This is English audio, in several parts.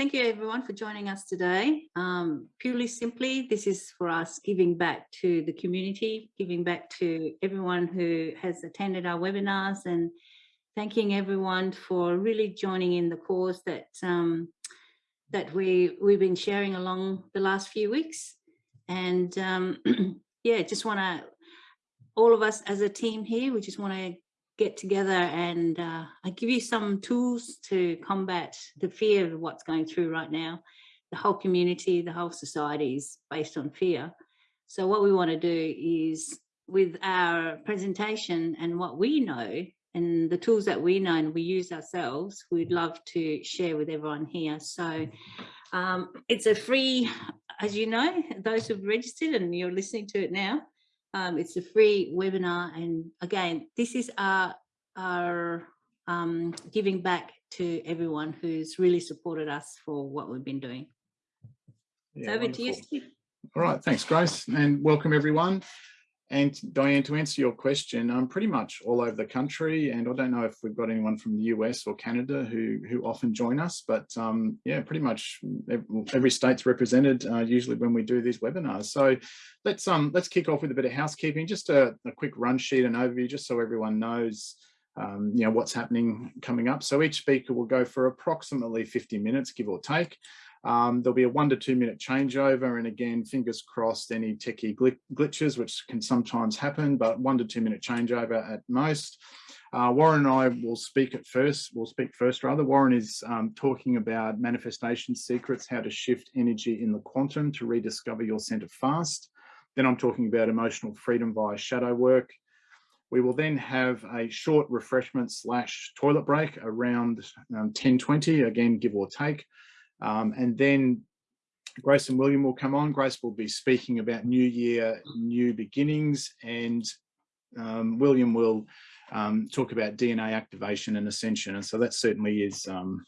thank you everyone for joining us today. Um, purely simply, this is for us giving back to the community, giving back to everyone who has attended our webinars and thanking everyone for really joining in the cause that um, that we we've been sharing along the last few weeks. And um, yeah, just want to all of us as a team here, we just want to get together and uh, I give you some tools to combat the fear of what's going through right now. The whole community, the whole society is based on fear. So what we want to do is with our presentation and what we know and the tools that we know and we use ourselves, we'd love to share with everyone here. So um, it's a free, as you know, those who've registered and you're listening to it now, um, it's a free webinar. And again, this is our, our um, giving back to everyone who's really supported us for what we've been doing. Yeah, so over wonderful. to you, Steve. All right, thanks, Grace, and welcome everyone. And Diane, to answer your question, I'm pretty much all over the country, and I don't know if we've got anyone from the US or Canada who who often join us, but um, yeah, pretty much every state's represented uh, usually when we do these webinars. So let's um let's kick off with a bit of housekeeping, just a, a quick run sheet and overview, just so everyone knows um, you know what's happening coming up. So each speaker will go for approximately 50 minutes, give or take. Um, there'll be a one to two minute changeover. And again, fingers crossed, any techie glitches, which can sometimes happen, but one to two minute changeover at most. Uh, Warren and I will speak at first, we'll speak first rather. Warren is um, talking about manifestation secrets, how to shift energy in the quantum to rediscover your center fast. Then I'm talking about emotional freedom via shadow work. We will then have a short refreshment slash toilet break around um, 10.20, again, give or take. Um, and then Grace and William will come on. Grace will be speaking about New Year, New Beginnings, and um, William will um, talk about DNA activation and ascension. And so that certainly is um,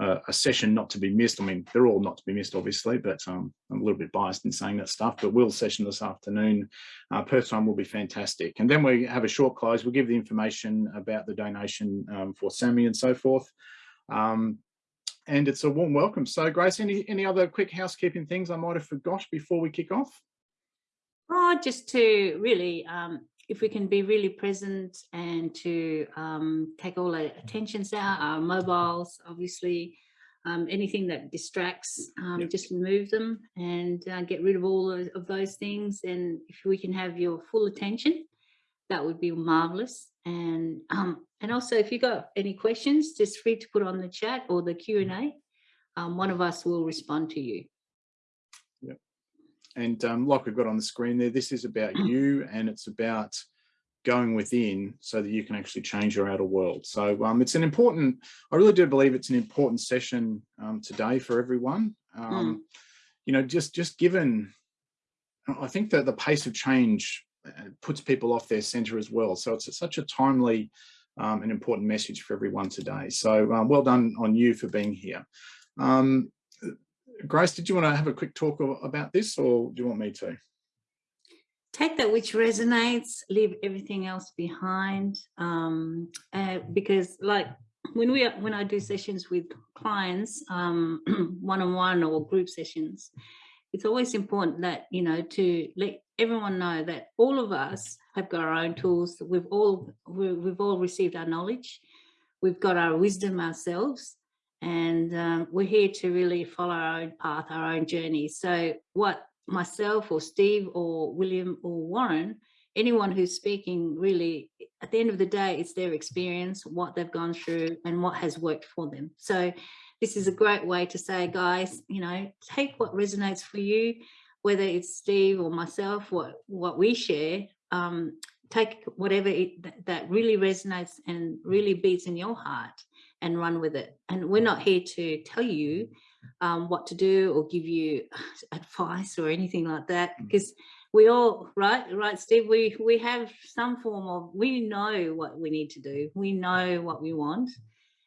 a, a, session not to be missed. I mean, they're all not to be missed, obviously, but um, I'm a little bit biased in saying that stuff. But Will's session this afternoon, uh, Perth time will be fantastic. And then we have a short close. We'll give the information about the donation um, for Sammy and so forth. Um, and it's a warm welcome. So Grace, any, any other quick housekeeping things I might have forgot before we kick off? Oh, just to really, um, if we can be really present and to um, take all our attentions out, our mobiles, obviously, um, anything that distracts, um, yep. just remove them and uh, get rid of all of, of those things. And if we can have your full attention, that would be marvelous. And um, and also, if you got any questions, just free to put on the chat or the Q&A. Um, one of us will respond to you. Yep. And um, like we've got on the screen there, this is about you and it's about going within so that you can actually change your outer world. So um, it's an important, I really do believe it's an important session um, today for everyone. Mm. You know, just, just given, I think that the pace of change uh, puts people off their center as well. So it's such a timely um, an important message for everyone today. So um, well done on you for being here. Um, Grace, did you want to have a quick talk about this or do you want me to? Take that which resonates, leave everything else behind. Um, uh, because like when we when I do sessions with clients, um, one-on-one -on -one or group sessions, it's always important that, you know, to let everyone know that all of us have got our own tools. We've all we've all received our knowledge. We've got our wisdom ourselves, and um, we're here to really follow our own path, our own journey. So what myself or Steve or William or Warren, anyone who's speaking really, at the end of the day, it's their experience, what they've gone through and what has worked for them. So this is a great way to say, guys, you know, take what resonates for you, whether it's Steve or myself, what, what we share, um, take whatever it, that really resonates and really beats in your heart and run with it. And we're not here to tell you um, what to do or give you advice or anything like that, because mm. we all, right, right, Steve, we, we have some form of, we know what we need to do. We know what we want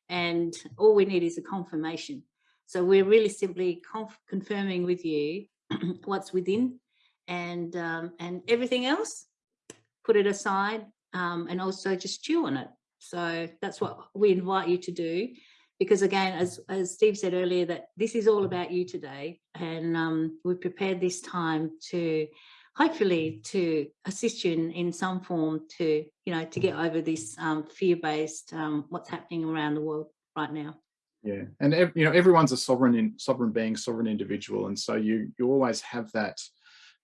and all we need is a confirmation. So we're really simply confirming with you what's within and um, and everything else, put it aside um, and also just chew on it. So that's what we invite you to do. because again, as, as Steve said earlier, that this is all about you today. And um, we've prepared this time to hopefully to assist you in, in some form to, you know, to get over this um, fear-based, um, what's happening around the world right now. Yeah, and you know everyone's a sovereign in sovereign being, sovereign individual, and so you you always have that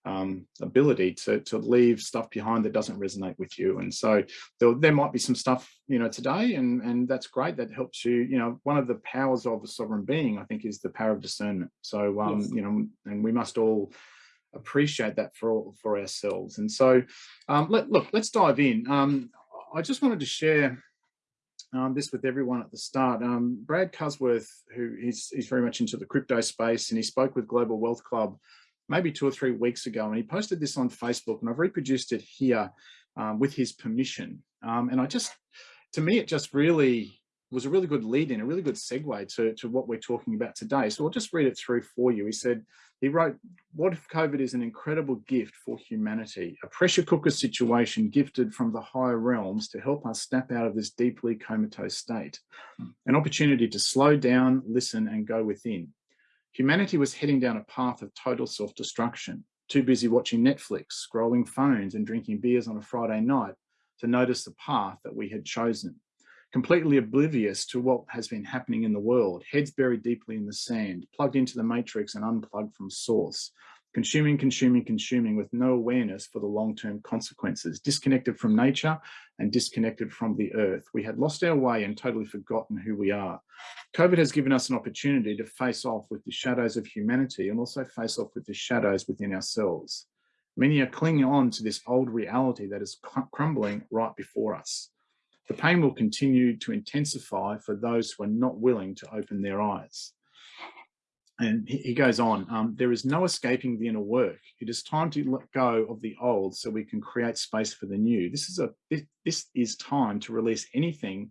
um, ability to, to leave stuff behind that doesn't resonate with you. And so there, there might be some stuff, you know, today, and, and that's great. That helps you, you know, one of the powers of a sovereign being, I think, is the power of discernment. So, um, yes. you know, and we must all appreciate that for, for ourselves. And so, um, let, look, let's dive in. Um, I just wanted to share um, this with everyone at the start. Um, Brad Cusworth, who is he's very much into the crypto space, and he spoke with Global Wealth Club maybe two or three weeks ago, and he posted this on Facebook, and I've reproduced it here um, with his permission. Um, and I just, to me, it just really was a really good lead in, a really good segue to, to what we're talking about today. So I'll just read it through for you. He said, he wrote, what if COVID is an incredible gift for humanity, a pressure cooker situation gifted from the higher realms to help us snap out of this deeply comatose state, hmm. an opportunity to slow down, listen and go within. Humanity was heading down a path of total self-destruction, too busy watching Netflix, scrolling phones and drinking beers on a Friday night to notice the path that we had chosen. Completely oblivious to what has been happening in the world, heads buried deeply in the sand, plugged into the matrix and unplugged from source, consuming, consuming, consuming with no awareness for the long-term consequences, disconnected from nature and disconnected from the earth. We had lost our way and totally forgotten who we are. COVID has given us an opportunity to face off with the shadows of humanity and also face off with the shadows within ourselves. Many are clinging on to this old reality that is crumbling right before us. The pain will continue to intensify for those who are not willing to open their eyes and he goes on, um, there is no escaping the inner work. It is time to let go of the old so we can create space for the new. This is a this, is time to release anything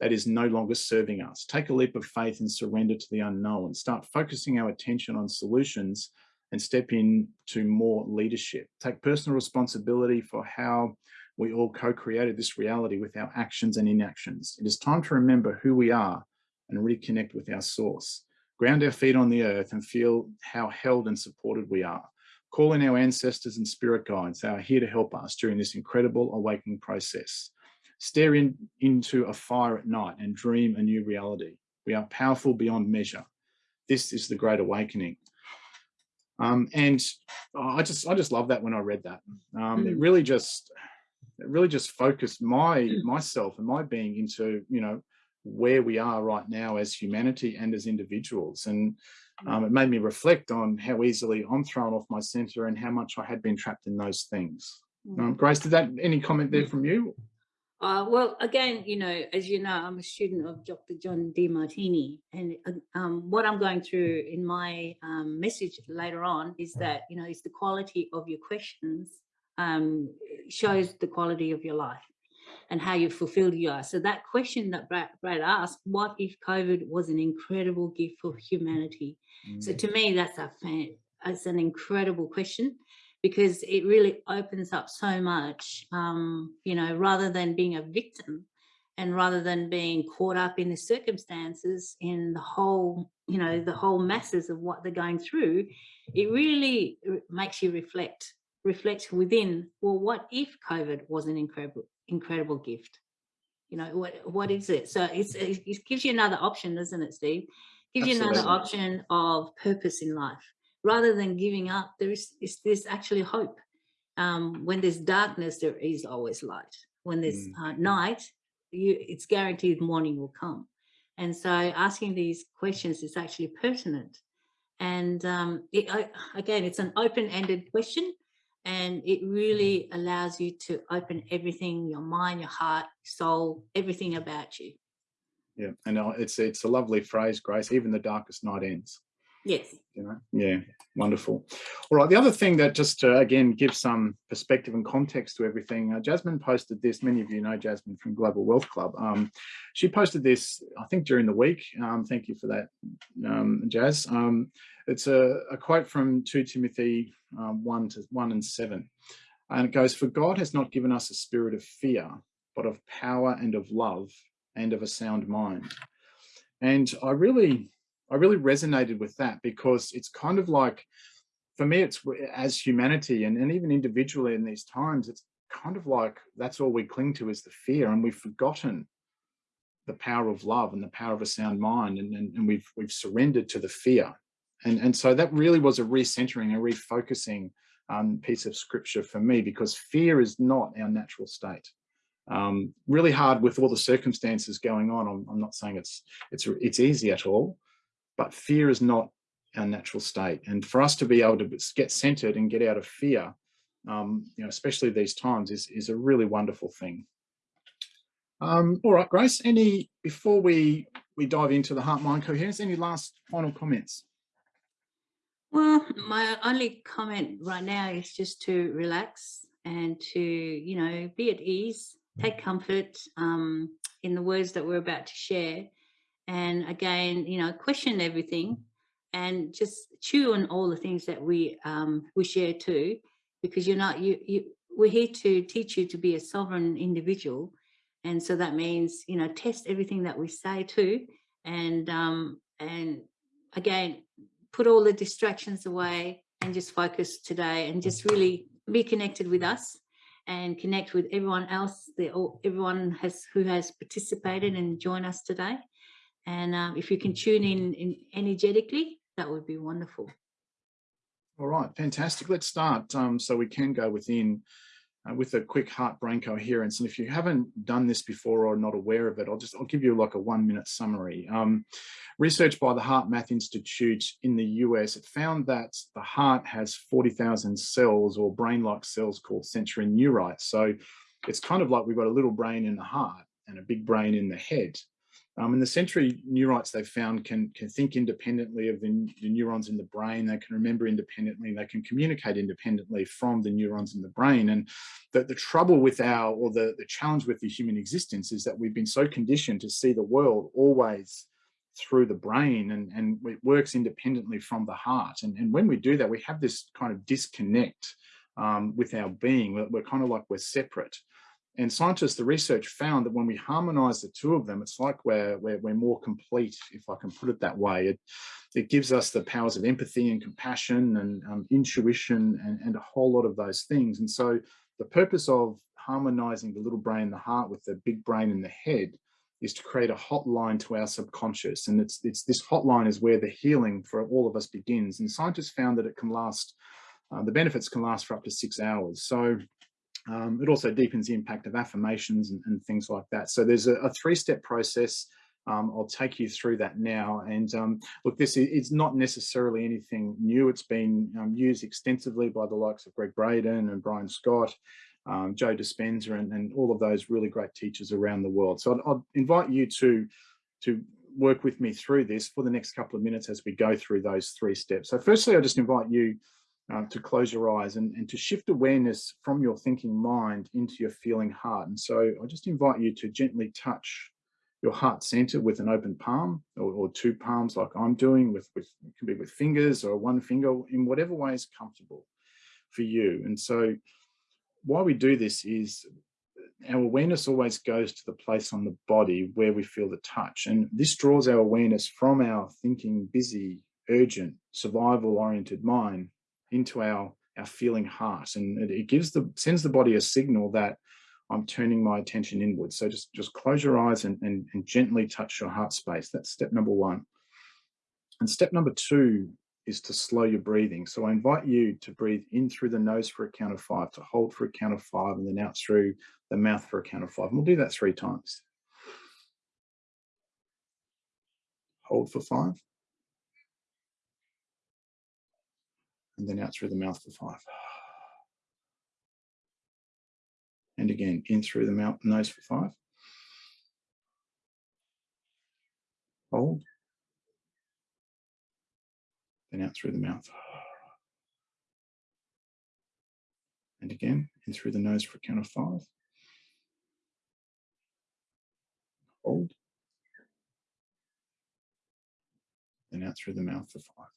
that is no longer serving us. Take a leap of faith and surrender to the unknown. Start focusing our attention on solutions and step into more leadership. Take personal responsibility for how we all co-created this reality with our actions and inactions. It is time to remember who we are and reconnect with our source ground our feet on the earth and feel how held and supported we are. Call in our ancestors and spirit guides that are here to help us during this incredible awakening process. Stare in, into a fire at night and dream a new reality. We are powerful beyond measure. This is the great awakening. Um, and I just I just love that when I read that. Um, mm. It really just it really just focused my mm. myself and my being into you know where we are right now as humanity and as individuals. And um, it made me reflect on how easily I'm thrown off my center and how much I had been trapped in those things. Um, mm. Grace, did that, any comment there from you? Uh, well, again, you know, as you know, I'm a student of Dr. John Demartini, and uh, um, what I'm going through in my um, message later on is that, you know, it's the quality of your questions um, shows the quality of your life and how you fulfilled you are. So that question that Brad, Brad asked, what if COVID was an incredible gift for humanity? Mm. So to me, that's a fan, it's an incredible question because it really opens up so much, um, you know, rather than being a victim and rather than being caught up in the circumstances in the whole, you know, the whole masses of what they're going through, it really makes you reflect reflect within, well, what if COVID was an incredible, incredible gift? You know, what what is it? So it's it gives you another option, doesn't it, Steve? Gives Absolutely. you another option of purpose in life. Rather than giving up, there is, is there's actually hope. Um, when there's darkness, there is always light. When there's mm. uh, night, you, it's guaranteed morning will come. And so asking these questions is actually pertinent. And um, it, I, again, it's an open-ended question, and it mm-hmm. really allows you to open everything your mind your heart soul everything about you. Yeah and it's it's a lovely phrase grace even the darkest night ends yes. You know? Yeah wonderful. All right the other thing that just to again gives some perspective and context to everything uh, jasmine posted this many of you know jasmine from global wealth club. Um, she posted this i think during the week. Um, thank you for that um, jazz um, it's a, a, quote from 2 timothy um, 1 to 1 and 7 and it goes for god has not given us a spirit of fear but of power and of love and of a sound mind. And I really, I really resonated with that because it's kind of like, for me, it's as humanity and, and even individually in these times, it's kind of like that's all we cling to is the fear and we've forgotten the power of love and the power of a sound mind and, and, and we've we've surrendered to the fear. And and so that really was a recentering a refocusing um, piece of scripture for me because fear is not our natural state. Um, really hard with all the circumstances going on. I'm, I'm not saying it's it's it's easy at all but fear is not our natural state and for us to be able to get centered and get out of fear um, you know, especially these times, is, is a really wonderful thing. Um, all right, Grace, any, before we, we dive into the heart-mind coherence, any last final comments? Well, my only comment right now is just to relax and to, you know, be at ease, take comfort um, in the words that we're about to share. And again, you know, question everything and just chew on all the things that we um, we share too because you're not you you we're here to teach you to be a sovereign individual. And so that means you know test everything that we say too and um and again put all the distractions away and just focus today and just really be connected with us and connect with everyone else that everyone has who has participated and joined us today and um, if you can tune in, in energetically that would be wonderful all right, fantastic. Let's start um, so we can go within uh, with a quick heart-brain coherence. And if you haven't done this before or not aware of it, I'll just I'll give you like a one-minute summary. Um, research by the HeartMath Institute in the US, it found that the heart has 40,000 cells or brain-like cells called sensory neurites. So it's kind of like we've got a little brain in the heart and a big brain in the head. Um, and the sensory neurites they've found can, can think independently of the, the, neurons in the brain, they can remember independently, they can communicate independently from the neurons in the brain. And the, the trouble with our, or the, the challenge with the human existence is that we've been so conditioned to see the world always through the brain and, and it works independently from the heart. And, and when we do that, we have this kind of disconnect um, with our being, we're, we're kind of like we're separate. And scientists, the research found that when we harmonize the two of them, it's like we're, we're, we're more complete, if I can put it that way. It, it gives us the powers of empathy and compassion and um, intuition and, and a whole lot of those things. And so the purpose of harmonizing the little brain the heart with the big brain and the head is to create a hotline to our subconscious. And it's, it's this hotline is where the healing for all of us begins. And scientists found that it can last, uh, the benefits can last for up to six hours. So um, it also deepens the impact of affirmations and, and things like that. So there's a, a three-step process. Um, I'll take you through that now. And um, look, this is not necessarily anything new. It's been um, used extensively by the likes of Gregg Braden and Brian Scott, um, Joe Dispenza, and, and, all of those really great teachers around the world. So I'd, invite you to, to work with me through this for the next couple of minutes as we go through those three steps. So firstly, I just invite you um, to close your eyes and, and to shift awareness from your thinking mind into your feeling heart. And so I just invite you to gently touch your heart center with an open palm or, or two palms like I'm doing with, with, it can be with fingers or one finger in whatever way is comfortable for you. And so why we do this is our awareness always goes to the place on the body where we feel the touch. And this draws our awareness from our thinking, busy, urgent, survival oriented mind into our our feeling heart and it, it gives the sends the body a signal that I'm turning my attention inwards. So just, just close your eyes and, and, and gently touch your heart space. That's step number one. And step number two is to slow your breathing. So I invite you to breathe in through the nose for a count of five, to hold for a count of five, and then out through the mouth for a count of five. And we'll do that three times. Hold for five. And then out through the mouth for five. And again, in through the mouth, nose for five. Hold. Then out through the mouth. And again, in through the nose for a count of five. Hold. Then out through the mouth for five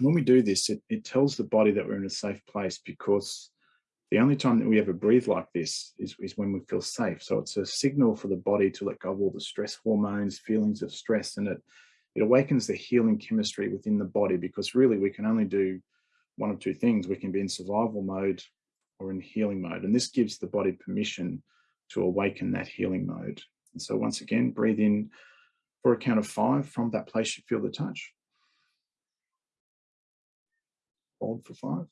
when we do this, it, it tells the body that we're in a safe place because The only time that we ever breathe like this is, is when we feel safe. So it's a signal for the body to let go of all the stress hormones, feelings of stress, and it, it awakens the healing chemistry within the body because really we can only do one of two things. We can be in survival mode or in healing mode. And this gives the body permission to awaken that healing mode. And so once again, breathe in for a count of five from that place you feel the touch. Hold for five.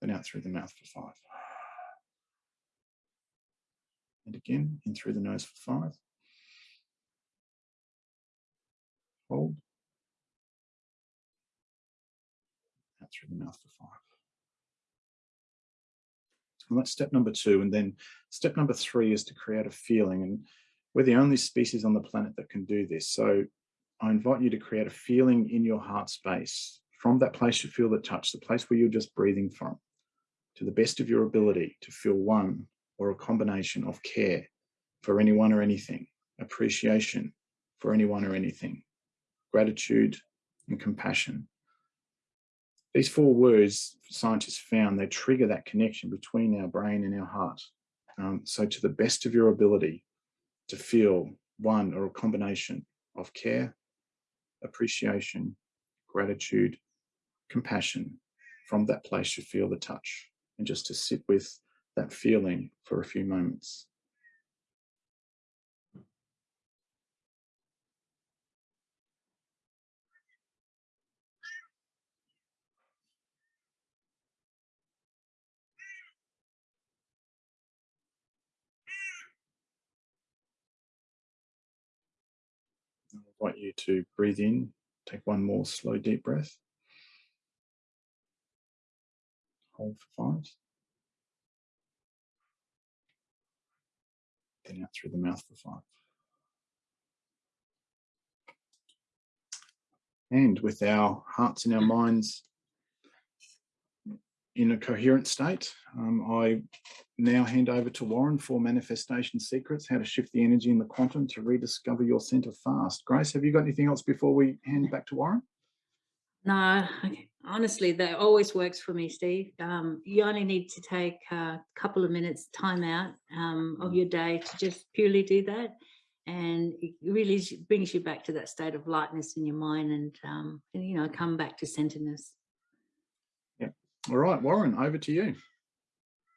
Then out through the mouth for five. And again, in through the nose for five. Hold. Out through the mouth for five. And that's step number two. And then step number three is to create a feeling. And we're the only species on the planet that can do this. So I invite you to create a feeling in your heart space from that place you feel the touch, the place where you're just breathing from, to the best of your ability to feel one or a combination of care for anyone or anything, appreciation for anyone or anything, gratitude and compassion these four words scientists found they trigger that connection between our brain and our heart. Um, so to the best of your ability to feel one or a combination of care, appreciation, gratitude, compassion from that place you feel the touch and just to sit with that feeling for a few moments. Invite you to breathe in, take one more slow, deep breath. Hold for five. Then out through the mouth for five. And with our hearts and our minds in a coherent state, um, I now hand over to Warren for Manifestation Secrets, how to shift the energy in the quantum to rediscover your center fast. Grace, have you got anything else before we hand back to Warren? No, honestly, that always works for me, Steve. Um, you only need to take a couple of minutes time out um, of your day to just purely do that. And it really brings you back to that state of lightness in your mind and, um, and you know, come back to centeredness. All right, Warren, over to you.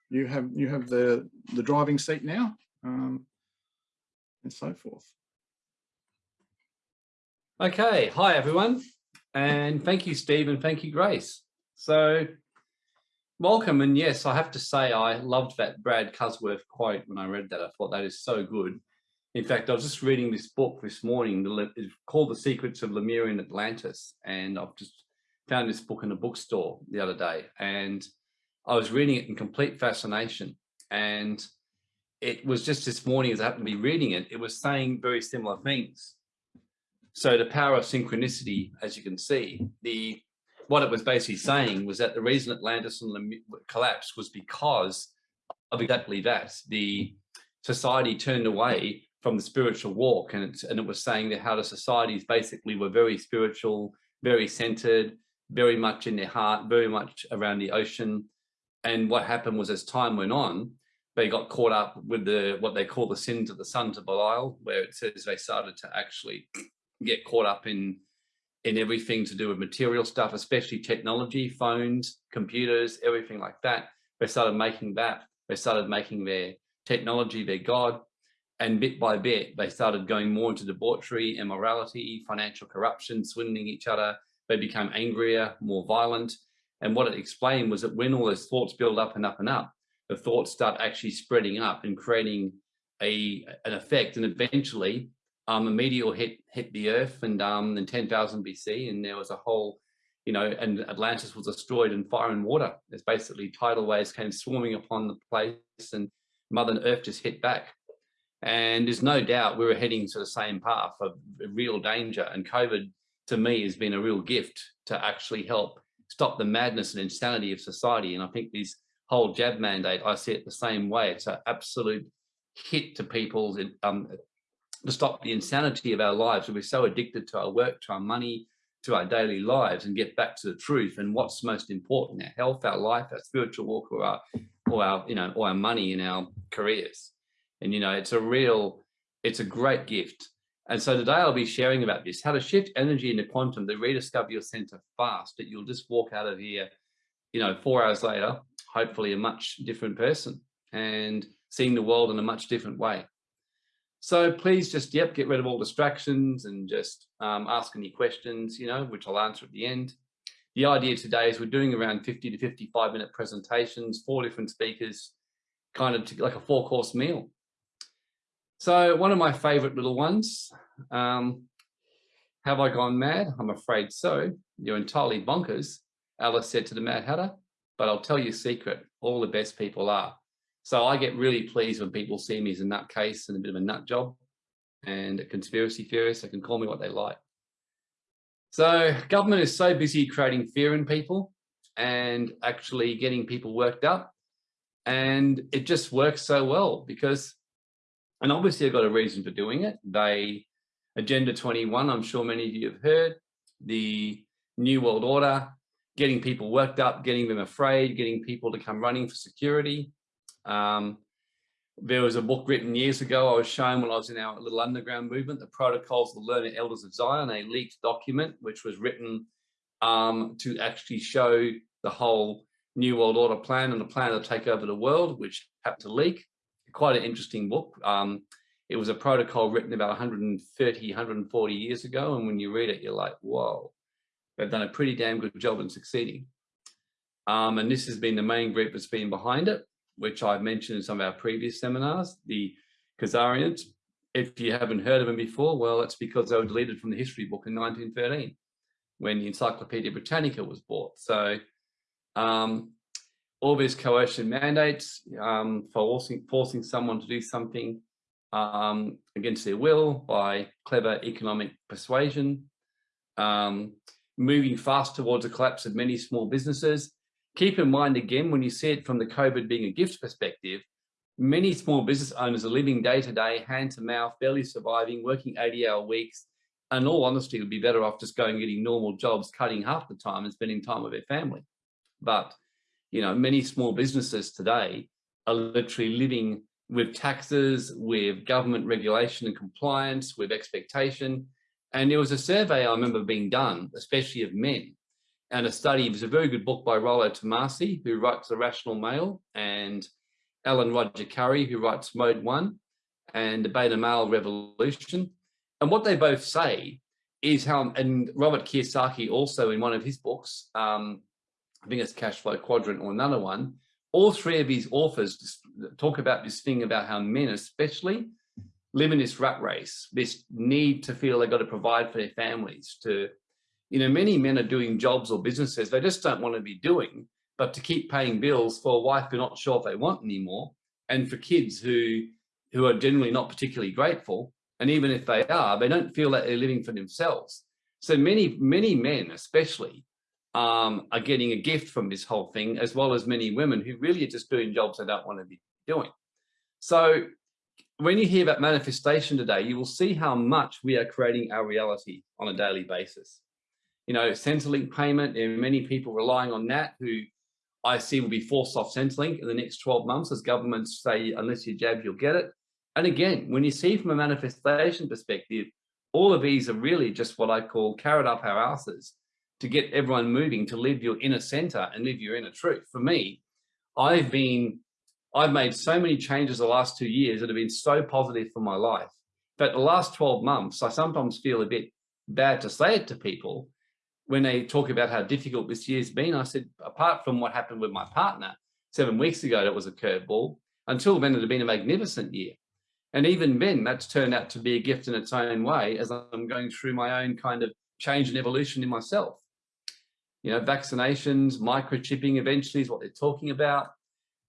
You have you have the the driving seat now um, and so forth. Okay hi everyone and thank you steve and thank you grace. So welcome and yes i have to say i loved that brad cusworth quote when i read that. I thought that is so good. In fact i was just reading this book this morning called the secrets of lemurian atlantis and i've just found this book in a bookstore the other day and I was reading it in complete fascination. And it was just this morning as I happened to be reading it, it was saying very similar things. So the power of synchronicity, as you can see, the what it was basically saying was that the reason Atlantis collapsed was because of exactly that. The society turned away from the spiritual walk and and it was saying that how the societies basically were very spiritual, very centered, very much in their heart, very much around the ocean, and what happened was as time went on, they got caught up with the what they call the sins of the sons of Belial, where it says they started to actually get caught up in in everything to do with material stuff, especially technology, phones, computers, everything like that. They started making that. They started making their technology their god. And bit by bit, they started going more into debauchery, immorality, financial corruption, swindling each other. They became angrier, more violent. And what it explained was that when all those thoughts build up and up and up, the thoughts start actually spreading up and creating a an effect. And eventually, um, a meteor hit hit the Earth, and um, in 10,000 BC, and there was a whole, you know, and Atlantis was destroyed in fire and water. There's basically tidal waves came swarming upon the place, and Mother Earth just hit back. And there's no doubt we were heading to the same path of real danger. And COVID, to me, has been a real gift to actually help stop the madness and insanity of society. And I think this whole jab mandate, I see it the same way. It's an absolute hit to people's um, to stop the insanity of our lives. We're so addicted to our work, to our money, to our daily lives and get back to the truth and what's most important, our health, our life, our spiritual walk, or our, or our, you know, or our money in our careers. And, you know, it's a real, it's a great gift. And so today I'll be sharing about this, how to shift energy into quantum to rediscover your center fast, that you'll just walk out of here, you know, four hours later, hopefully a much different person and seeing the world in a much different way. So please just, yep, get rid of all distractions and just um, ask any questions, you know, which I'll answer at the end. The idea today is we're doing around 50 to 55 minute presentations, four different speakers, kind of like a four course meal. So one of my favorite little ones, um, have I gone mad? I'm afraid so. You're entirely bonkers, Alice said to the Mad Hatter, but I'll tell you a secret, all the best people are. So I get really pleased when people see me as a nutcase and a bit of a nut job and a conspiracy theorist. They can call me what they like. So government is so busy creating fear in people and actually getting people worked up. And it just works so well because, and obviously I've got a reason for doing it. They, Agenda 21, I'm sure many of you have heard, the New World Order, getting people worked up, getting them afraid, getting people to come running for security. Um, there was a book written years ago I was shown when I was in our little underground movement, the Protocols of the Learned Elders of Zion, a leaked document which was written um, to actually show the whole New World Order plan and the plan to take over the world, which happened to leak. Quite an interesting book. Um, it was a protocol written about 130, 140 years ago. And when you read it, you're like, whoa, they've done a pretty damn good job in succeeding. Um, and this has been the main group that's been behind it which I've mentioned in some of our previous seminars, the Khazarians. If you haven't heard of them before, well, it's because they were deleted from the history book in 1913 when the Encyclopedia Britannica was bought. So um, all these coercion mandates um, for forcing, forcing someone to do something um, against their will by clever economic persuasion, um, moving fast towards a collapse of many small businesses, Keep in mind again, when you see it from the COVID being a gift perspective, many small business owners are living day to day, hand to mouth, barely surviving, working 80 hour weeks. And all honesty, would be better off just going getting normal jobs, cutting half the time and spending time with their family. But, you know, many small businesses today are literally living with taxes, with government regulation and compliance, with expectation. And there was a survey I remember being done, especially of men, and a study. It was a very good book by Rollo Tomassi, who writes The Rational Male, and Alan Roger Currie, who writes Mode One and the Beta Male Revolution. And what they both say is how, and Robert Kiyosaki also in one of his books, um, I think it's Cash Flow Quadrant or another one, all three of these authors talk about this thing about how men especially live in this rat race, this need to feel they've got to provide for their families, to you know, many men are doing jobs or businesses they just don't want to be doing, but to keep paying bills for a wife they're not sure if they want anymore, and for kids who who are generally not particularly grateful, and even if they are, they don't feel that they're living for themselves. So many, many men especially um, are getting a gift from this whole thing, as well as many women who really are just doing jobs they don't want to be doing. So when you hear about manifestation today, you will see how much we are creating our reality on a daily basis you know, Centrelink payment, there are many people relying on that who I see will be forced off Centrelink in the next 12 months as governments say, unless you jab, you'll get it. And again, when you see from a manifestation perspective, all of these are really just what I call carrot up our asses to get everyone moving to live your inner center and live your inner truth. For me, I've been, I've made so many changes the last two years that have been so positive for my life. But the last 12 months, I sometimes feel a bit bad to say it to people, when they talk about how difficult this year's been, I said, apart from what happened with my partner seven weeks ago, that was a curveball, until then it had been a magnificent year. And even then, that's turned out to be a gift in its own way as I'm going through my own kind of change and evolution in myself. You know, vaccinations, microchipping eventually is what they're talking about.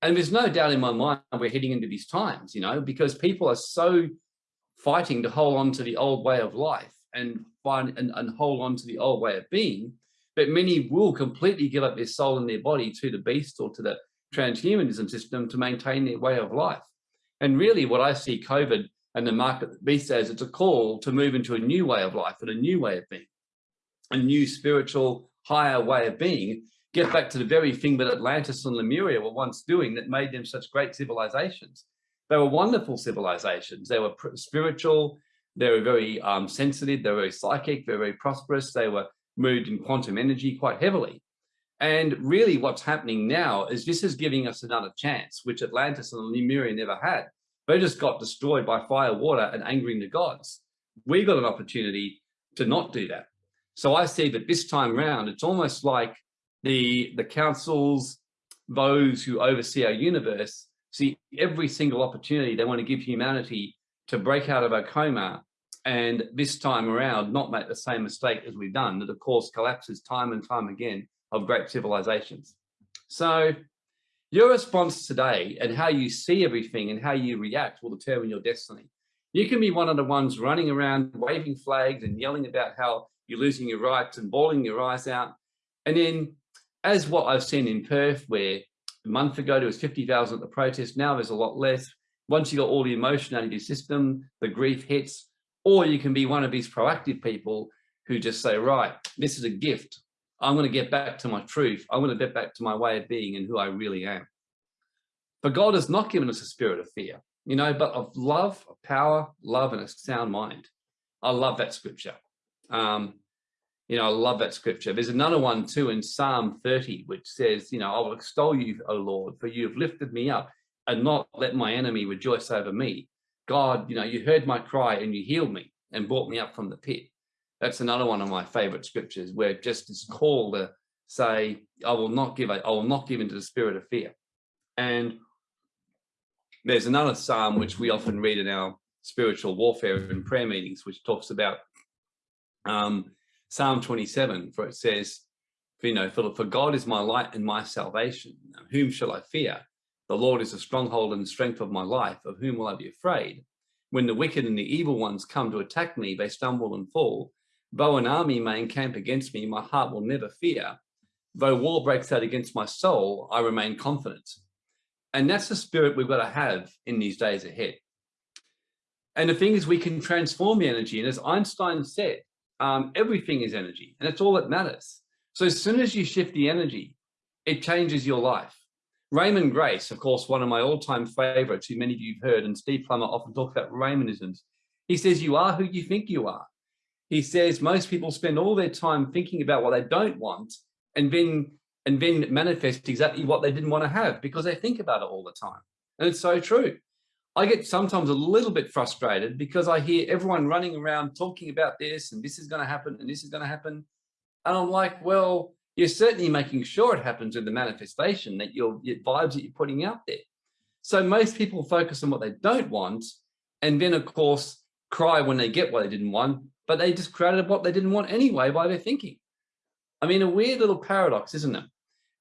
And there's no doubt in my mind we're heading into these times, you know, because people are so fighting to hold on to the old way of life and find and, and hold on to the old way of being, but many will completely give up their soul and their body to the beast or to the transhumanism system to maintain their way of life. And really what I see COVID and the market beast as it's a call to move into a new way of life and a new way of being. a new spiritual higher way of being, get back to the very thing that Atlantis and Lemuria were once doing that made them such great civilizations. They were wonderful civilizations. They were spiritual. They were very um, sensitive. They were very psychic. They were very prosperous. They were moved in quantum energy quite heavily. And really what's happening now is this is giving us another chance, which Atlantis and Lemuria never had. They just got destroyed by fire, water, and angering the gods. We got an opportunity to not do that. So I see that this time round, it's almost like the, the councils, those who oversee our universe, see every single opportunity they want to give humanity to break out of a coma and this time around not make the same mistake as we've done that of course collapses time and time again of great civilizations. So your response today and how you see everything and how you react will determine your destiny. You can be one of the ones running around waving flags and yelling about how you're losing your rights and bawling your eyes out. And then as what I've seen in Perth, where a month ago there was 50,000 at the protest, now there's a lot less. Once you got all the emotion out of your system, the grief hits, or you can be one of these proactive people who just say, right, this is a gift. I'm going to get back to my truth. I'm going to get back to my way of being and who I really am. But God has not given us a spirit of fear, you know, but of love, of power, love, and a sound mind. I love that scripture. Um, you know, I love that scripture. There's another one too in Psalm 30, which says, you know, I will extol you, O Lord, for you have lifted me up and not let my enemy rejoice over me. God, you know, you heard my cry and you healed me and brought me up from the pit. That's another one of my favorite scriptures where just is called to say, I will not give, I will not give into the spirit of fear. And there's another Psalm which we often read in our spiritual warfare and prayer meetings, which talks about um, Psalm 27, for it says, you know, for, for God is my light and my salvation. Whom shall I fear? The Lord is the stronghold and the strength of my life. Of whom will I be afraid? When the wicked and the evil ones come to attack me, they stumble and fall. Though an army may encamp against me, my heart will never fear. Though war breaks out against my soul, I remain confident. And that's the spirit we've got to have in these days ahead. And the thing is, we can transform the energy. And as Einstein said, um, everything is energy, and it's all that matters. So as soon as you shift the energy, it changes your life. Raymon Grace, of course, one of my all-time favorites, who many of you have heard, and Steve Plummer often talks about Raymonisms. He says, you are who you think you are. He says most people spend all their time thinking about what they don't want and then and then manifest exactly what they didn't want to have because they think about it all the time. And it's so true. I get sometimes a little bit frustrated because I hear everyone running around talking about this and this is going to happen and this is going to happen. And I'm like, well, you're certainly making sure it happens with the manifestation that your, your vibes that you're putting out there. So most people focus on what they don't want and then of course cry when they get what they didn't want, but they just created what they didn't want anyway by their thinking. I mean, a weird little paradox, isn't it?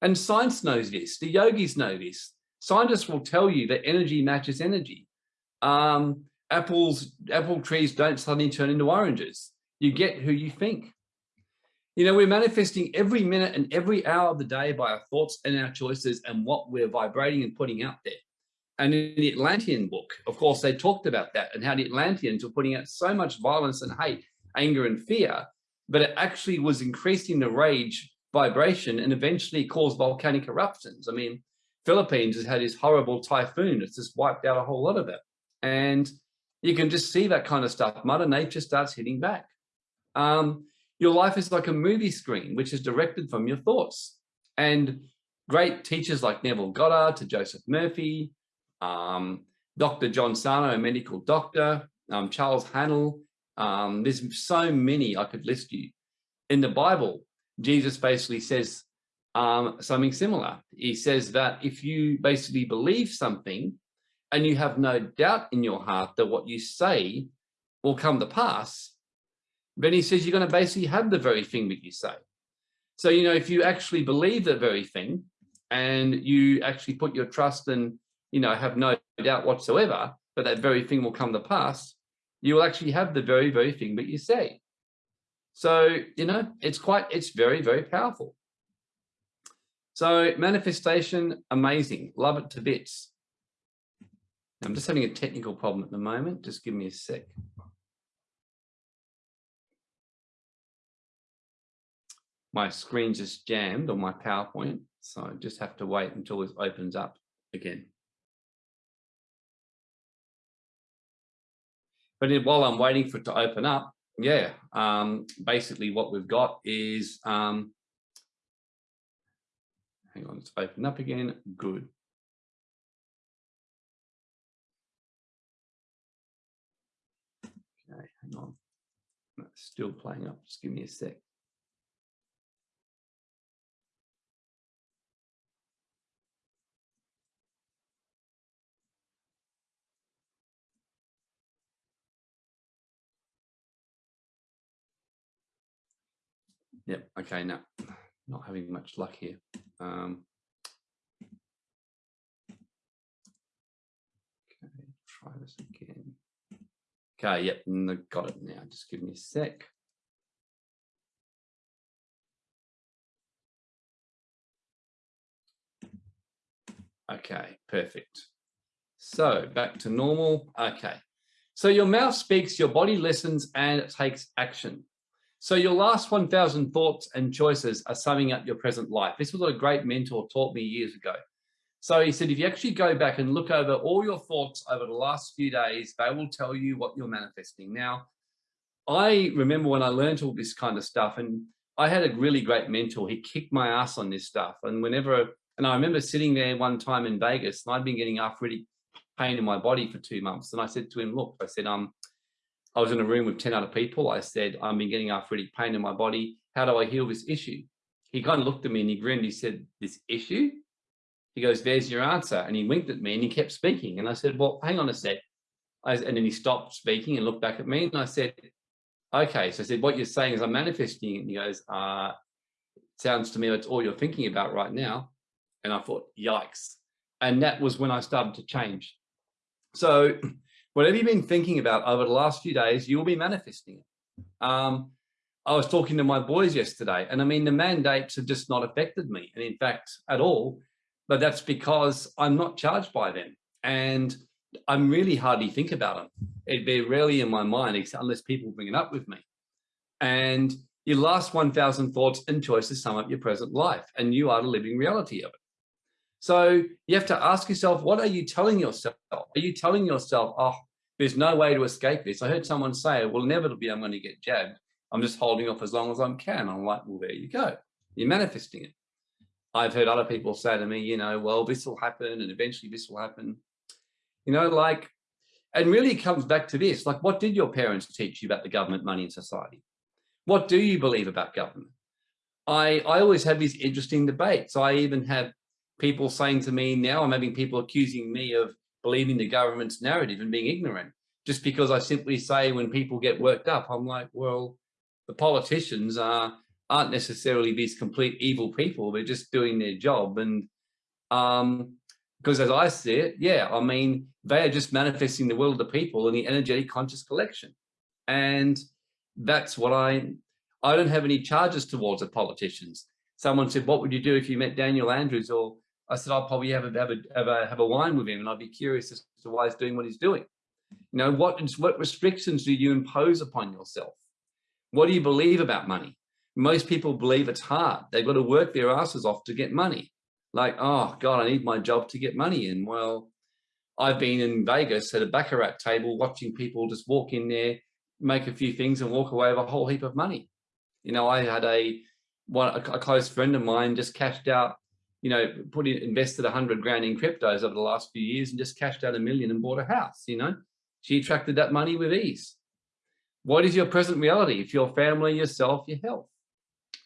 And science knows this, the yogis know this. Scientists will tell you that energy matches energy. Um, apples, apple trees don't suddenly turn into oranges. You get who you think. You know, we're manifesting every minute and every hour of the day by our thoughts and our choices and what we're vibrating and putting out there. And in the Atlantean book, of course, they talked about that and how the Atlanteans were putting out so much violence and hate, anger and fear, but it actually was increasing the rage vibration and eventually caused volcanic eruptions. I mean, Philippines has had this horrible typhoon. It's just wiped out a whole lot of it. And you can just see that kind of stuff. Mother Nature starts hitting back. Um, your life is like a movie screen, which is directed from your thoughts. And great teachers like Neville Goddard to Joseph Murphy, um, Dr. John Sarno, a medical doctor, um, Charles Haanel. Um, there's so many I could list you. In the Bible, Jesus basically says um, something similar. He says that if you basically believe something and you have no doubt in your heart that what you say will come to pass, then he says you're going to basically have the very thing that you say. So, you know, if you actually believe the very thing and you actually put your trust and, you know, have no doubt whatsoever, but that very thing will come to pass, you will actually have the very, very thing that you say. So, you know, it's quite, it's very, very powerful. So manifestation, amazing. Love it to bits. I'm just having a technical problem at the moment. Just give me a sec. my screen just jammed on my PowerPoint. So I just have to wait until this opens up again. But while I'm waiting for it to open up, yeah, um, basically what we've got is, um, hang on, it's opened up again. Good. Okay, hang on. It's still playing up. Just give me a sec. Yep. Okay. No, not having much luck here. Um, okay. Try this again. Okay. Yep. Got it now. Just give me a sec. Okay. Perfect. So back to normal. Okay. So your mouth speaks, your body listens, and it takes action. So your last 1000 thoughts and choices are summing up your present life. This was what a great mentor taught me years ago. So he said, if you actually go back and look over all your thoughts over the last few days, they will tell you what you're manifesting. Now, I remember when I learned all this kind of stuff and I had a really great mentor. He kicked my ass on this stuff. And whenever, and I remember sitting there one time in Vegas and I'd been getting arthritic pain in my body for two months. And I said to him, look, I said, um, I was in a room with 10 other people. I said, I've been getting arthritic pain in my body. How do I heal this issue? He kind of looked at me and he grinned. He said, this issue? He goes, there's your answer. And he winked at me and he kept speaking. And I said, well, hang on a sec. I, and then he stopped speaking and looked back at me. And I said, okay. So I said, what you're saying is I'm manifesting. And he goes, uh, sounds to me that's all you're thinking about right now. And I thought, yikes. And that was when I started to change. So whatever you've been thinking about over the last few days, you'll be manifesting it. Um, I was talking to my boys yesterday, and I mean, the mandates have just not affected me, and in fact, at all. But that's because I'm not charged by them, and I'm really hardly think about them. It'd be rarely in my mind, unless people bring it up with me. And your last 1,000 thoughts and choices sum up your present life, and you are the living reality of it. So you have to ask yourself, what are you telling yourself? Are you telling yourself, oh, there's no way to escape this? I heard someone say, well, inevitably I'm going to get jabbed. I'm just holding off as long as I can. I'm like, well, there you go. You're manifesting it. I've heard other people say to me, you know, well, this will happen and eventually this will happen. You know, like, and really it comes back to this, like, what did your parents teach you about the government, money and society? What do you believe about government? I, I always have these interesting debates. I even have people saying to me now, I'm having people accusing me of believing the government's narrative and being ignorant just because I simply say when people get worked up, I'm like, well, the politicians are, aren't necessarily these complete evil people. They're just doing their job. And um, because as I see it, yeah, I mean, they are just manifesting the will of the people in the energetic conscious collection. And that's what I, I don't have any charges towards the politicians. Someone said, what would you do if you met Daniel Andrews or I said, I'll probably have a, have a, have a, have a wine with him and I'd be curious as to why he's doing what he's doing. You know, what, what restrictions do you impose upon yourself? What do you believe about money? Most people believe it's hard. They've got to work their asses off to get money. Like, oh God, I need my job to get money in. Well, I've been in Vegas at a Baccarat table watching people just walk in there, make a few things and walk away with a whole heap of money. You know, I had a, one, a close friend of mine just cashed out you know, put in, invested a hundred grand in cryptos over the last few years and just cashed out a million and bought a house, you know, she attracted that money with ease. What is your present reality? If your family, yourself, your health.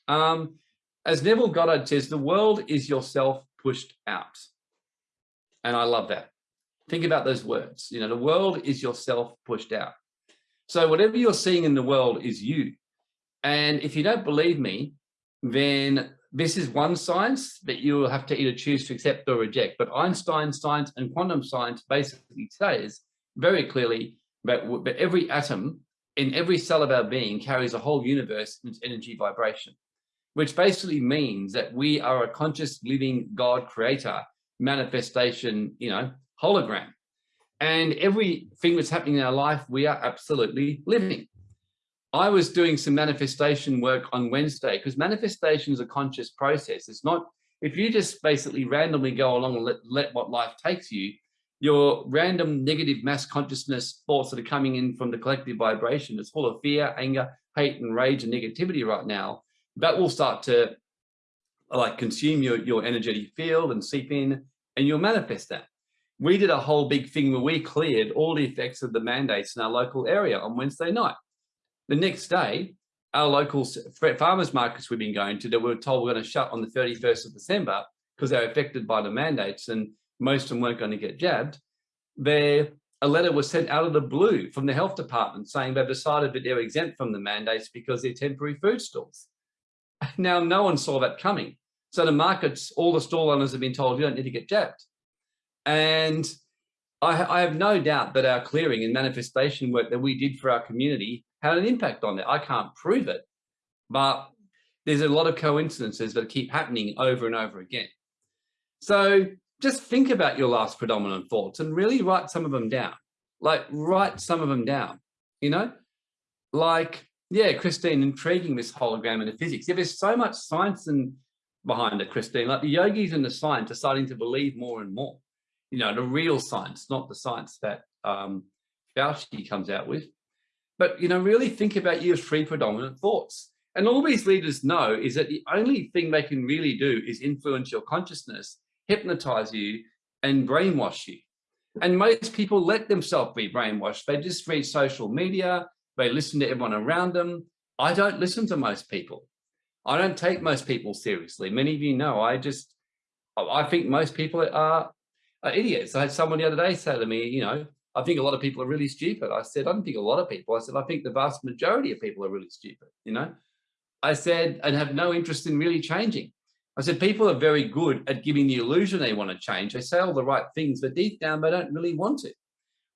Um, as Neville Goddard says, the world is yourself pushed out. And I love that. Think about those words. You know, the world is yourself pushed out. So whatever you're seeing in the world is you. And if you don't believe me, then this is one science that you will have to either choose to accept or reject. But Einstein science and quantum science basically says very clearly that, that every atom in every cell of our being carries a whole universe in its energy vibration, which basically means that we are a conscious living God creator manifestation, you know, hologram. And everything that's happening in our life, we are absolutely living. I was doing some manifestation work on Wednesday because manifestation is a conscious process. It's not, if you just basically randomly go along and let, let what life takes you, your random negative mass consciousness thoughts that are coming in from the collective vibration is full of fear, anger, hate and rage and negativity right now, that will start to like consume your, your energetic field and seep in and you'll manifest that. We did a whole big thing where we cleared all the effects of the mandates in our local area on Wednesday night. The next day, our local farmers markets we've been going to that we were told we're going to shut on the 31st of December because they're affected by the mandates and most of them weren't going to get jabbed, there a letter was sent out of the blue from the health department saying they've decided that they're exempt from the mandates because they're temporary food stalls. Now, no one saw that coming. So the markets, all the stall owners have been told you don't need to get jabbed. And I, I have no doubt that our clearing and manifestation work that we did for our community had an impact on it. I can't prove it, but there's a lot of coincidences that keep happening over and over again. So just think about your last predominant thoughts and really write some of them down. Like write some of them down, you know, like, yeah, Christine, intriguing this hologram and the physics. Yeah, there's so much science and behind it, Christine, like the yogis and the science are starting to believe more and more, you know, the real science, not the science that um, Fauci comes out with. But, you know, really think about your three predominant thoughts. And all these leaders know is that the only thing they can really do is influence your consciousness hypnotize you and brainwash you. And most people let themselves be brainwashed. They just read social media, they listen to everyone around them. I don't listen to most people. I don't take most people seriously. Many of you know, I just, I think most people are, are idiots. I had someone the other day say to me, you know, I think a lot of people are really stupid. I said, I don't think a lot of people. I said, I think the vast majority of people are really stupid, you know? I said, and have no interest in really changing. I said, people are very good at giving the illusion they want to change. They say all the right things, but deep down, they don't really want it.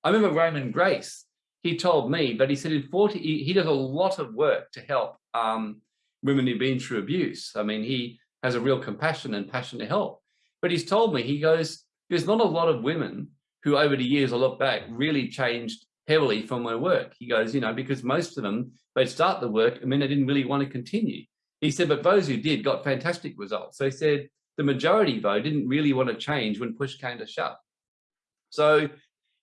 I remember Raymon Grace, he told me, but he said in 40, he, he does a lot of work to help um, women who've been through abuse. I mean, he has a real compassion and passion to help. But he's told me, he goes, there's not a lot of women who over the years, I look back, really changed heavily from my work. He goes, you know, because most of them, they'd start the work and then they didn't really want to continue. He said, but those who did got fantastic results. So he said the majority, though, didn't really want to change when push came to shove. So,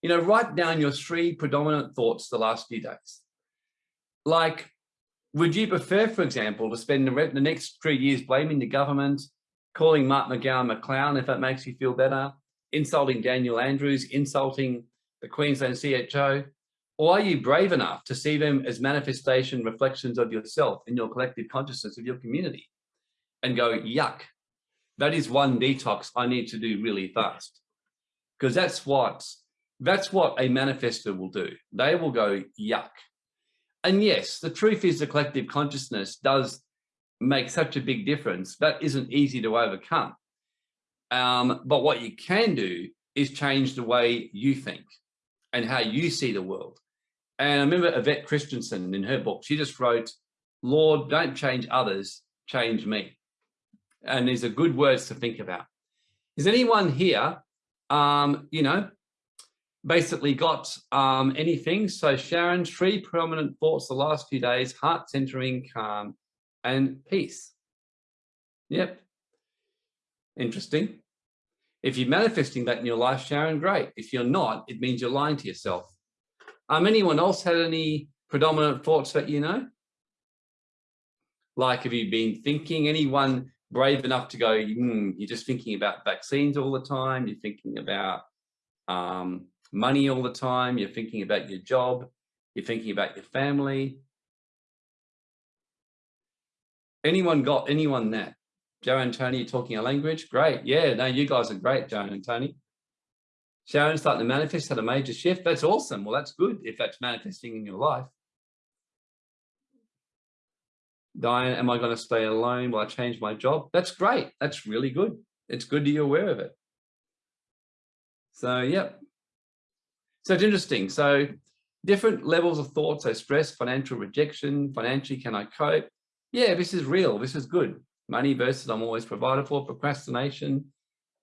you know, write down your three predominant thoughts the last few days. Like, would you prefer, for example, to spend the, the next three years blaming the government, calling Mark McGowan a clown if that makes you feel better, insulting Daniel Andrews, insulting the Queensland CHO, or are you brave enough to see them as manifestation reflections of yourself in your collective consciousness of your community and go, yuck, that is one detox I need to do really fast. Because that's what, that's what a manifester will do. They will go, yuck. And yes, the truth is the collective consciousness does make such a big difference. That isn't easy to overcome. Um, but what you can do is change the way you think and how you see the world. And I remember Yvette Christensen in her book, she just wrote, Lord, don't change others, change me. And these are good words to think about. Is anyone here, um, you know, basically got um, anything? So Sharon, three prominent thoughts the last few days, heart centering, calm, and peace. Yep. Interesting. If you're manifesting that in your life, Sharon, great. If you're not, it means you're lying to yourself. Um, anyone else had any predominant thoughts that you know? Like, have you been thinking, anyone brave enough to go, mm, you're just thinking about vaccines all the time, you're thinking about um, money all the time, you're thinking about your job, you're thinking about your family. Anyone got anyone that? Joe and Tony talking a language? Great. Yeah, no, you guys are great, Joe and Tony. Sharon starting to manifest had a major shift. That's awesome. Well, that's good if that's manifesting in your life. Diane, am I going to stay alone Will I change my job? That's great. That's really good. It's good to be aware of it. So, yep. So it's interesting. So different levels of thoughts, so stress, financial rejection, financially, can I cope? Yeah, this is real. This is good. Money versus I'm always provided for, procrastination,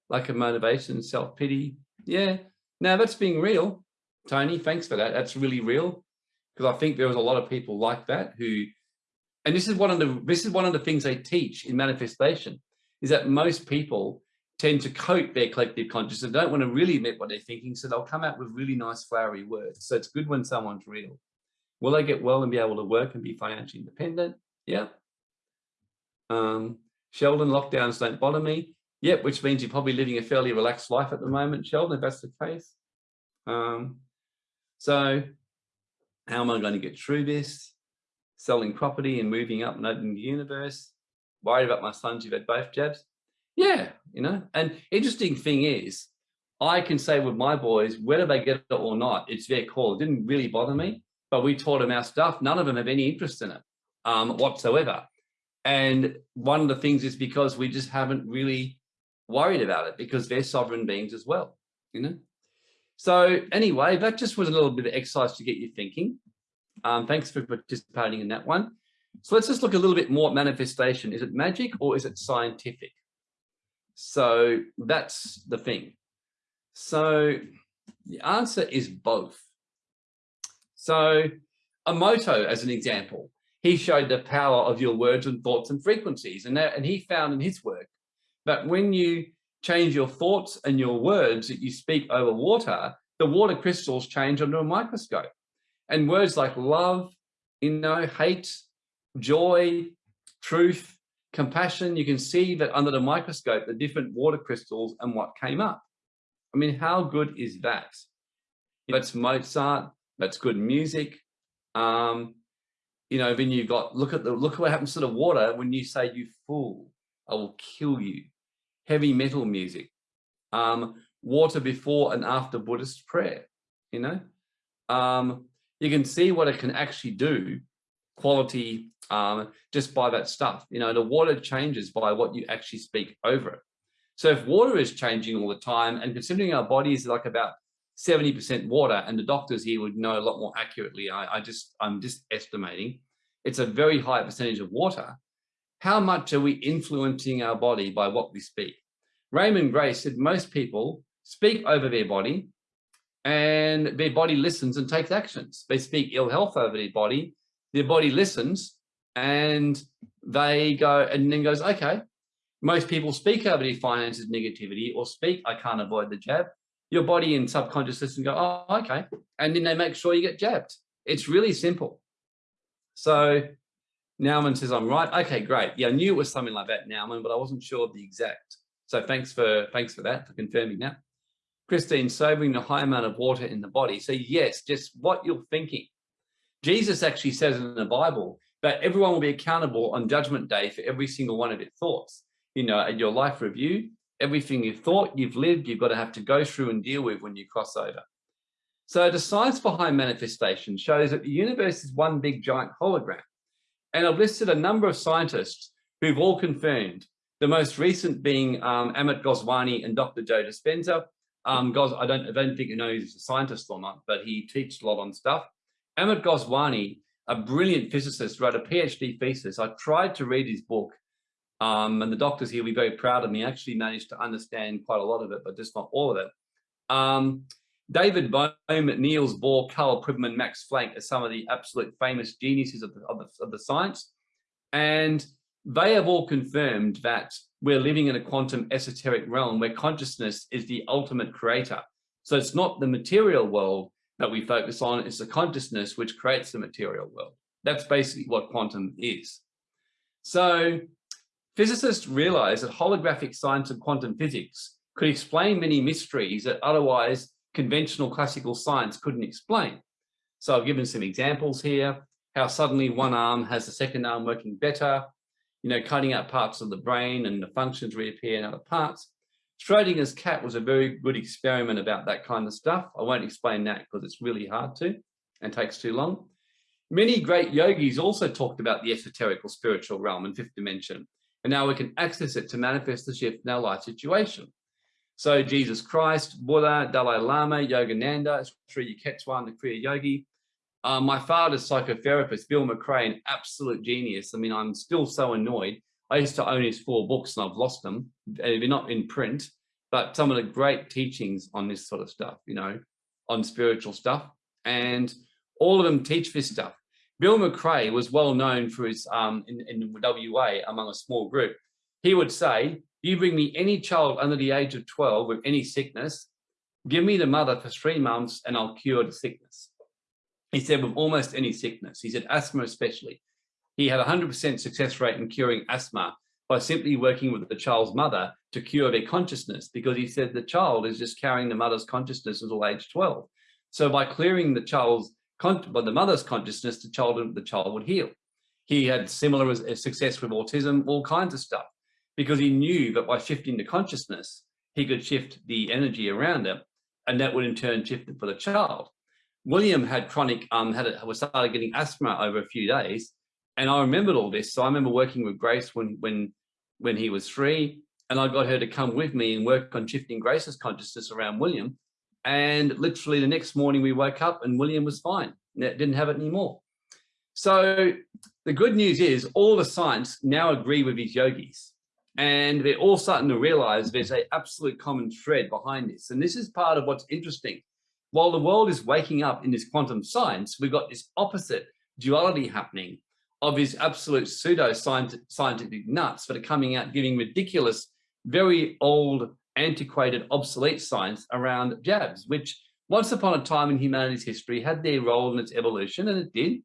lack of motivation, self-pity, yeah. Now that's being real. Tony, thanks for that. That's really real. because I think there was a lot of people like that who, and this is one of the this is one of the things they teach in manifestation, is that most people tend to coat their collective consciousness and don't want to really admit what they're thinking, so they'll come out with really nice flowery words. So it's good when someone's real. Will they get well and be able to work and be financially independent? Yeah. Um, Sheldon, lockdowns don't bother me. Yep, which means you're probably living a fairly relaxed life at the moment, Sheldon, if that's the case. Um, so how am I going to get through this? Selling property and moving up and opening the universe. Worried about my sons who've had both jabs. Yeah, you know, and interesting thing is, I can say with my boys, whether they get it or not, it's their call. It didn't really bother me, but we taught them our stuff. None of them have any interest in it um, whatsoever. And one of the things is because we just haven't really worried about it because they're sovereign beings as well, you know? So anyway, that just was a little bit of exercise to get you thinking. Um, thanks for participating in that one. So let's just look a little bit more at manifestation. Is it magic or is it scientific? So that's the thing. So the answer is both. So Emoto, as an example, he showed the power of your words and thoughts and frequencies. And, that, and he found in his work that when you change your thoughts and your words that you speak over water, the water crystals change under a microscope. And words like love, you know, hate, joy, truth, compassion, you can see that under the microscope, the different water crystals and what came up. I mean, how good is that? That's Mozart, that's good music. Um, you know, then you've got, look at the, look at what happens to the water when you say, you fool, I will kill you. Heavy metal music, um, water before and after Buddhist prayer, you know, um, you can see what it can actually do quality um, just by that stuff. You know, the water changes by what you actually speak over it. So if water is changing all the time and considering our body is like about 70% water and the doctors here would know a lot more accurately, I, I just, I'm just estimating, it's a very high percentage of water. How much are we influencing our body by what we speak? Raymon Grace said most people speak over their body and their body listens and takes actions. They speak ill health over their body their body listens and they go and then goes, okay, most people speak over their finances negativity or speak, I can't avoid the jab. Your body and subconscious system go, oh, okay. And then they make sure you get jabbed. It's really simple. So Nauman says, I'm right. Okay, great. Yeah, I knew it was something like that, Nauman, but I wasn't sure of the exact. So thanks for thanks for that, for confirming that. Christine, sobering the high amount of water in the body. So yes, just what you're thinking. Jesus actually says in the Bible that everyone will be accountable on judgment day for every single one of their thoughts. You know, at your life review, everything you've thought, you've lived, you've got to have to go through and deal with when you cross over. So the science behind manifestation shows that the universe is one big giant hologram. And I've listed a number of scientists who've all confirmed, the most recent being um, Amit Goswami and Dr. Joe Dispenza. Um, Gos I, don't, I don't think you know he's a scientist or not, but he teaches a lot on stuff. Amit Goswami, a brilliant physicist, wrote a PhD thesis. I tried to read his book, um, and the doctors here will be very proud of me. Actually managed to understand quite a lot of it, but just not all of it. Um, David Bohm, Niels Bohr, Karl Pribram, Max Planck are some of the absolute famous geniuses of the, of the, of the science. And they have all confirmed that we're living in a quantum esoteric realm where consciousness is the ultimate creator. So it's not the material world, that we focus on it's the consciousness which creates the material world. That's basically what quantum is. So physicists realized that holographic science and quantum physics could explain many mysteries that otherwise conventional classical science couldn't explain. So I've given some examples here, how suddenly one arm has the second arm working better, you know, cutting out parts of the brain and the functions reappear in other parts. Schrodinger's cat was a very good experiment about that kind of stuff. I won't explain that because it's really hard to and takes too long. Many great yogis also talked about the esoteric or spiritual realm and fifth dimension, and now we can access it to manifest the shift in our life situation. So Jesus Christ, Buddha, Dalai Lama, Yogananda, Sri Yukteswar, the Kriya Yogi. Uh, my father's psychotherapist, Bill McRae, an absolute genius. I mean, I'm still so annoyed I used to own his four books and I've lost them. They're not in print, but some of the great teachings on this sort of stuff, you know, on spiritual stuff. And All of them teach this stuff. Bill McRae was well known for his, um, in, in WA among a small group. He would say, you bring me any child under the age of 12 with any sickness, give me the mother for three months and I'll cure the sickness. He said with almost any sickness, he said asthma especially. He had a 100% success rate in curing asthma by simply working with the child's mother to cure their consciousness because he said the child is just carrying the mother's consciousness until age 12. So by clearing the child's, by the mother's consciousness, the child, the child would heal. He had similar success with autism, all kinds of stuff, because he knew that by shifting the consciousness, he could shift the energy around it, and that would in turn shift it for the child. William had chronic, um, had a, was started getting asthma over a few days, and I remembered all this. So I remember working with Grace when when when he was three, and I got her to come with me and work on shifting Grace's consciousness around William. And literally the next morning we woke up and William was fine. Didn't have it anymore. So the good news is all the science now agree with these yogis and they're all starting to realize there's a absolute common thread behind this. And this is part of what's interesting. While the world is waking up in this quantum science, we've got this opposite duality happening of these absolute pseudo scientific nuts that are coming out giving ridiculous, very old, antiquated, obsolete science around jabs, which once upon a time in humanity's history had their role in its evolution, and it did.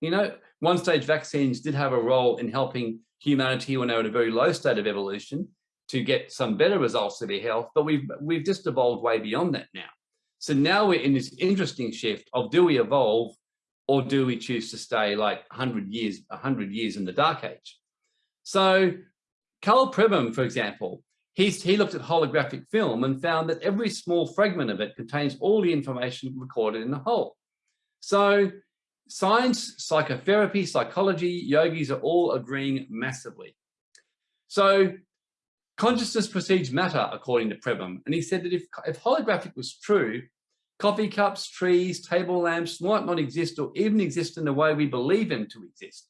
You know, one-stage vaccines did have a role in helping humanity when they were in a very low state of evolution to get some better results of their health, but we've we've just evolved way beyond that now. So now we're in this interesting shift of do we evolve or do we choose to stay like 100 years, 100 years in the dark age? So Karl Pribram, for example, he's, he looked at holographic film and found that every small fragment of it contains all the information recorded in the whole. So science, psychotherapy, psychology, yogis are all agreeing massively. So consciousness precedes matter, according to Pribram. And he said that if, if holographic was true, Coffee cups, trees, table lamps might not exist or even exist in the way we believe them to exist.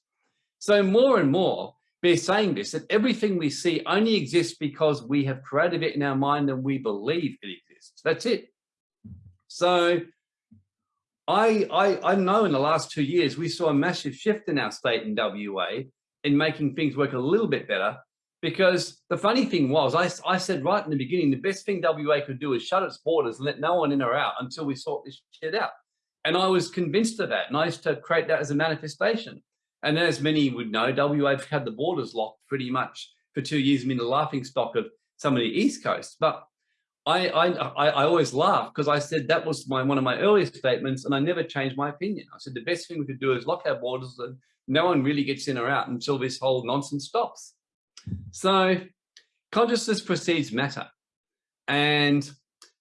So more and more, they're saying this, that everything we see only exists because we have created it in our mind and we believe it exists. That's it. So I, I, I know in the last two years, we saw a massive shift in our state in WA in making things work a little bit better because the funny thing was, I, I said right in the beginning, the best thing WA could do is shut its borders and let no one in or out until we sort this shit out. And I was convinced of that. And I used to create that as a manifestation. And as many would know, WA've had the borders locked pretty much for two years, mean, the laughing stock of some of the East Coast. But I, I, I always laugh because I said that was my one of my earliest statements and I never changed my opinion. I said the best thing we could do is lock our borders and no one really gets in or out until this whole nonsense stops. So consciousness precedes matter. And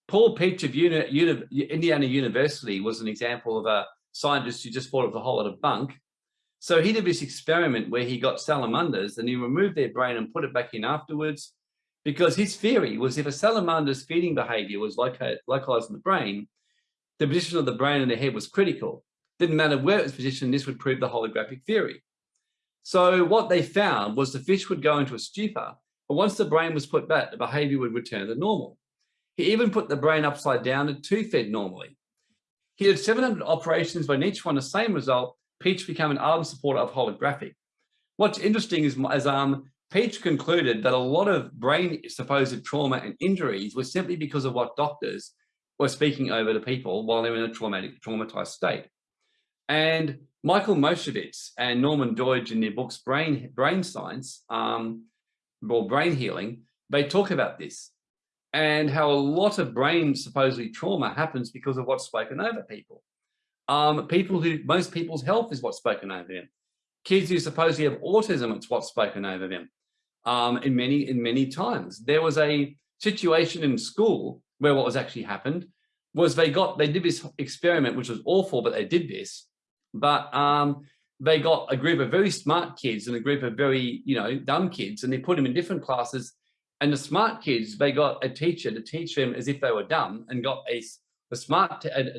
Paul Pietsch of Uni Uni Indiana University was an example of a scientist who just thought was a whole lot of bunk. So he did this experiment where he got salamanders and he removed their brain and put it back in afterwards because his theory was if a salamander's feeding behavior was localized in the brain, the position of the brain in the head was critical. Didn't matter where it was positioned, this would prove the holographic theory. So what they found was the fish would go into a stupor, but once the brain was put back, the behavior would return to normal. He even put the brain upside down and two fed normally. He did 700 operations, but in each one the same result, Pietsch became an ardent supporter of holographic. What's interesting is as um, Pietsch concluded that a lot of brain supposed trauma and injuries were simply because of what doctors were speaking over to people while they were in a traumatic, traumatized state. And Michael Moshevitz and Norman Doidge in their books Brain, Brain Science um, or Brain Healing, they talk about this and how a lot of brain supposedly trauma happens because of what's spoken over people. Um, people who, most people's health is what's spoken over them. Kids who supposedly have autism, it's what's spoken over them. Um, in many, in many times. There was a situation in school where what was actually happened was they got, they did this experiment, which was awful, but they did this but um, they got a group of very smart kids and a group of very, you know, dumb kids, and they put them in different classes. And the smart kids, they got a teacher to teach them as if they were dumb, and got a smart and,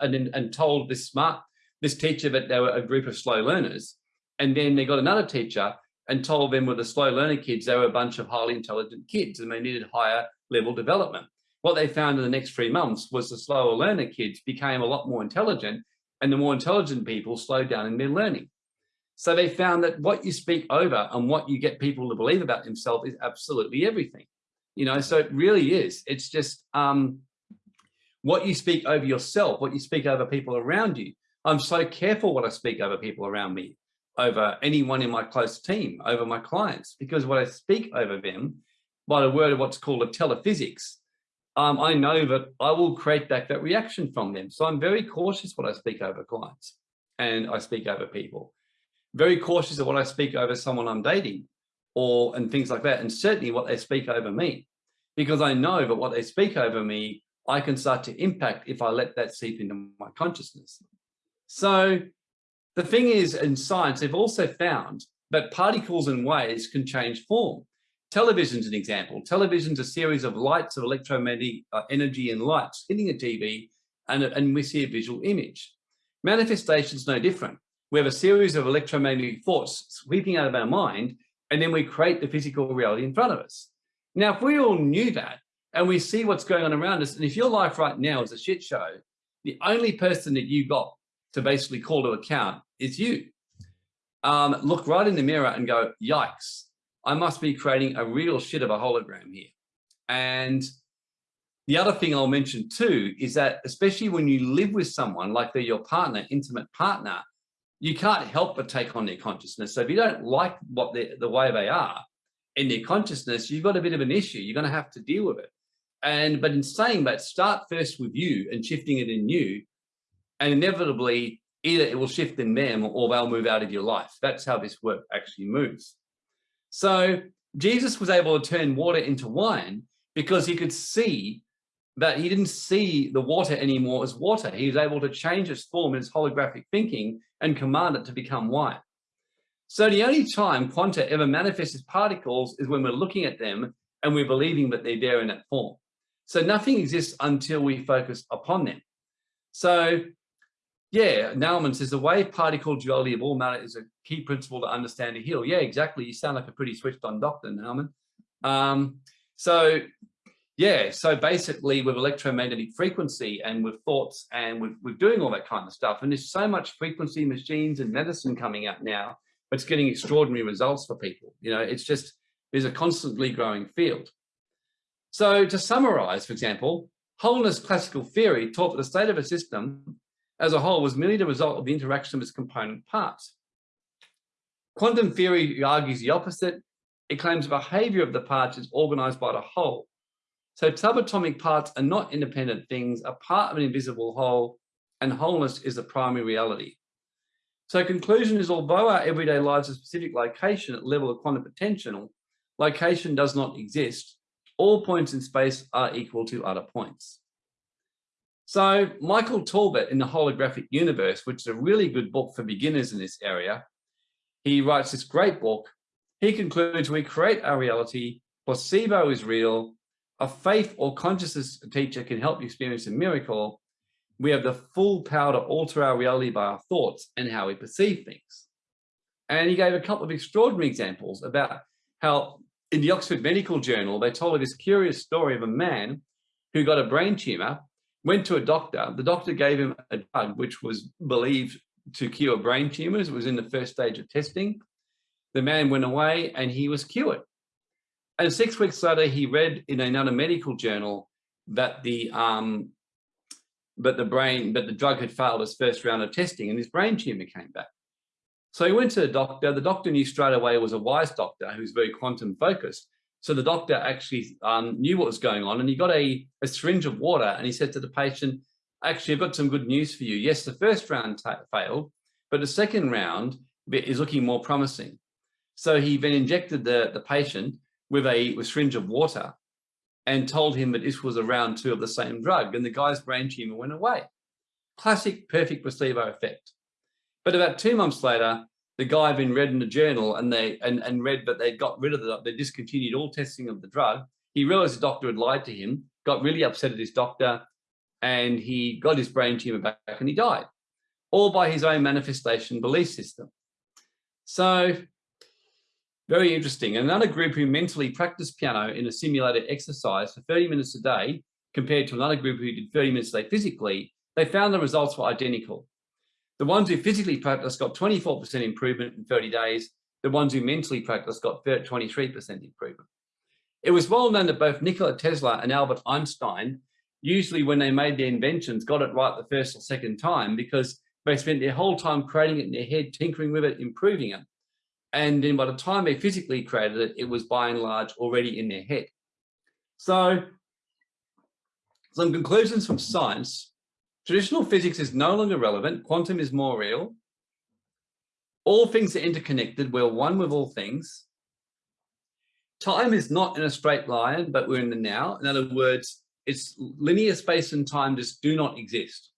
and and told this smart this teacher that they were a group of slow learners, and then they got another teacher and told them with the slow learner kids they were a bunch of highly intelligent kids and they needed higher level development. What they found in the next three months was the slower learner kids became a lot more intelligent and the more intelligent people slowed down in their learning. So they found that what you speak over and what you get people to believe about themselves is absolutely everything. You know, so it really is. It's just um, what you speak over yourself, what you speak over people around you. I'm so careful what I speak over people around me, over anyone in my close team, over my clients, because what I speak over them by the word of what's called a telephysics, um, I know that I will create back that reaction from them. So I'm very cautious what I speak over clients and I speak over people. Very cautious of what I speak over someone I'm dating or and things like that. And certainly what they speak over me, because I know that what they speak over me I can start to impact if I let that seep into my consciousness. So the thing is in science, they've also found that particles and waves can change form. Television's an example. Television's a series of lights of electromagnetic uh, energy and lights hitting a TV and, and we see a visual image. Manifestation's no different. We have a series of electromagnetic thoughts sweeping out of our mind and then we create the physical reality in front of us. Now, if we all knew that, and we see what's going on around us. And if your life right now is a shit show, the only person that you got to basically call to account is you. Um, look right in the mirror and go, yikes, I must be creating a real shit of a hologram here. And the other thing I'll mention too is that especially when you live with someone like they're your partner, intimate partner, you can't help but take on their consciousness. So if you don't like what the way they are in their consciousness, you've got a bit of an issue. You're going to have to deal with it. And but in saying that, start first with you and shifting it in you, and inevitably either it will shift in them or they'll move out of your life. That's how this work actually moves. So Jesus was able to turn water into wine because he could see that he didn't see the water anymore as water. He was able to change its form in his holographic thinking and command it to become wine. So the only time quanta ever manifests as particles is when we're looking at them and we're believing that they're there in that form. So nothing exists until we focus upon them. So yeah, Naumann says the wave particle duality of all matter is a key principle to understand and heal. Yeah, exactly. You sound like a pretty switched on doctor, Naumann. Um, so yeah, so basically with electromagnetic frequency and with thoughts and with, with doing all that kind of stuff. And there's so much frequency machines and medicine coming out now, it's getting extraordinary results for people. You know, it's just, there's a constantly growing field. So to summarize, for example, wholeness classical theory taught that the state of a system as a whole was merely the result of the interaction of its component parts. Quantum theory argues the opposite. It claims the behavior of the parts is organized by the whole. So subatomic parts are not independent things, are part of an invisible whole, and wholeness is the primary reality. So conclusion is although our everyday lives are specific location at level of quantum potential, location does not exist all points in space are equal to other points. So Michael Talbot in the holographic universe, which is a really good book for beginners in this area, he writes this great book. He concludes we create our reality, placebo is real, a faith or consciousness teacher can help you experience a miracle. We have the full power to alter our reality by our thoughts and how we perceive things. And he gave a couple of extraordinary examples about how in the Oxford Medical Journal, they told this curious story of a man who got a brain tumor, went to a doctor. The doctor gave him a drug which was believed to cure brain tumors. It was in the first stage of testing. The man went away and he was cured. And six weeks later, he read in another medical journal that the um, but the brain, but the drug had failed its first round of testing and his brain tumor came back. So he went to the doctor. The doctor knew straight away was a wise doctor who's very quantum focused. So the doctor actually um, knew what was going on and he got a, a syringe of water and he said to the patient, actually, I've got some good news for you. Yes, the first round failed, but the second round is looking more promising. So he then injected the, the patient with a with syringe of water and told him that this was a round two of the same drug and the guy's brain tumor went away. Classic perfect placebo effect. But about two months later, the guy had been read in the journal and they and, and read that they got rid of the they discontinued all testing of the drug. He realized the doctor had lied to him, got really upset at his doctor, and he got his brain tumor back and he died, all by his own manifestation belief system. So very interesting. Another group who mentally practiced piano in a simulated exercise for 30 minutes a day, compared to another group who did 30 minutes a day physically, they found the results were identical. The ones who physically practice got 24% improvement in 30 days. The ones who mentally practice got 23% improvement. It was well known that both Nikola Tesla and Albert Einstein, usually when they made their inventions, got it right the first or second time because they spent their whole time creating it in their head, tinkering with it, improving it. And then by the time they physically created it, it was by and large already in their head. So some conclusions from science. Traditional physics is no longer relevant. Quantum is more real. All things are interconnected. We're one with all things. Time is not in a straight line, but we're in the now. In other words, it's linear space and time just do not exist.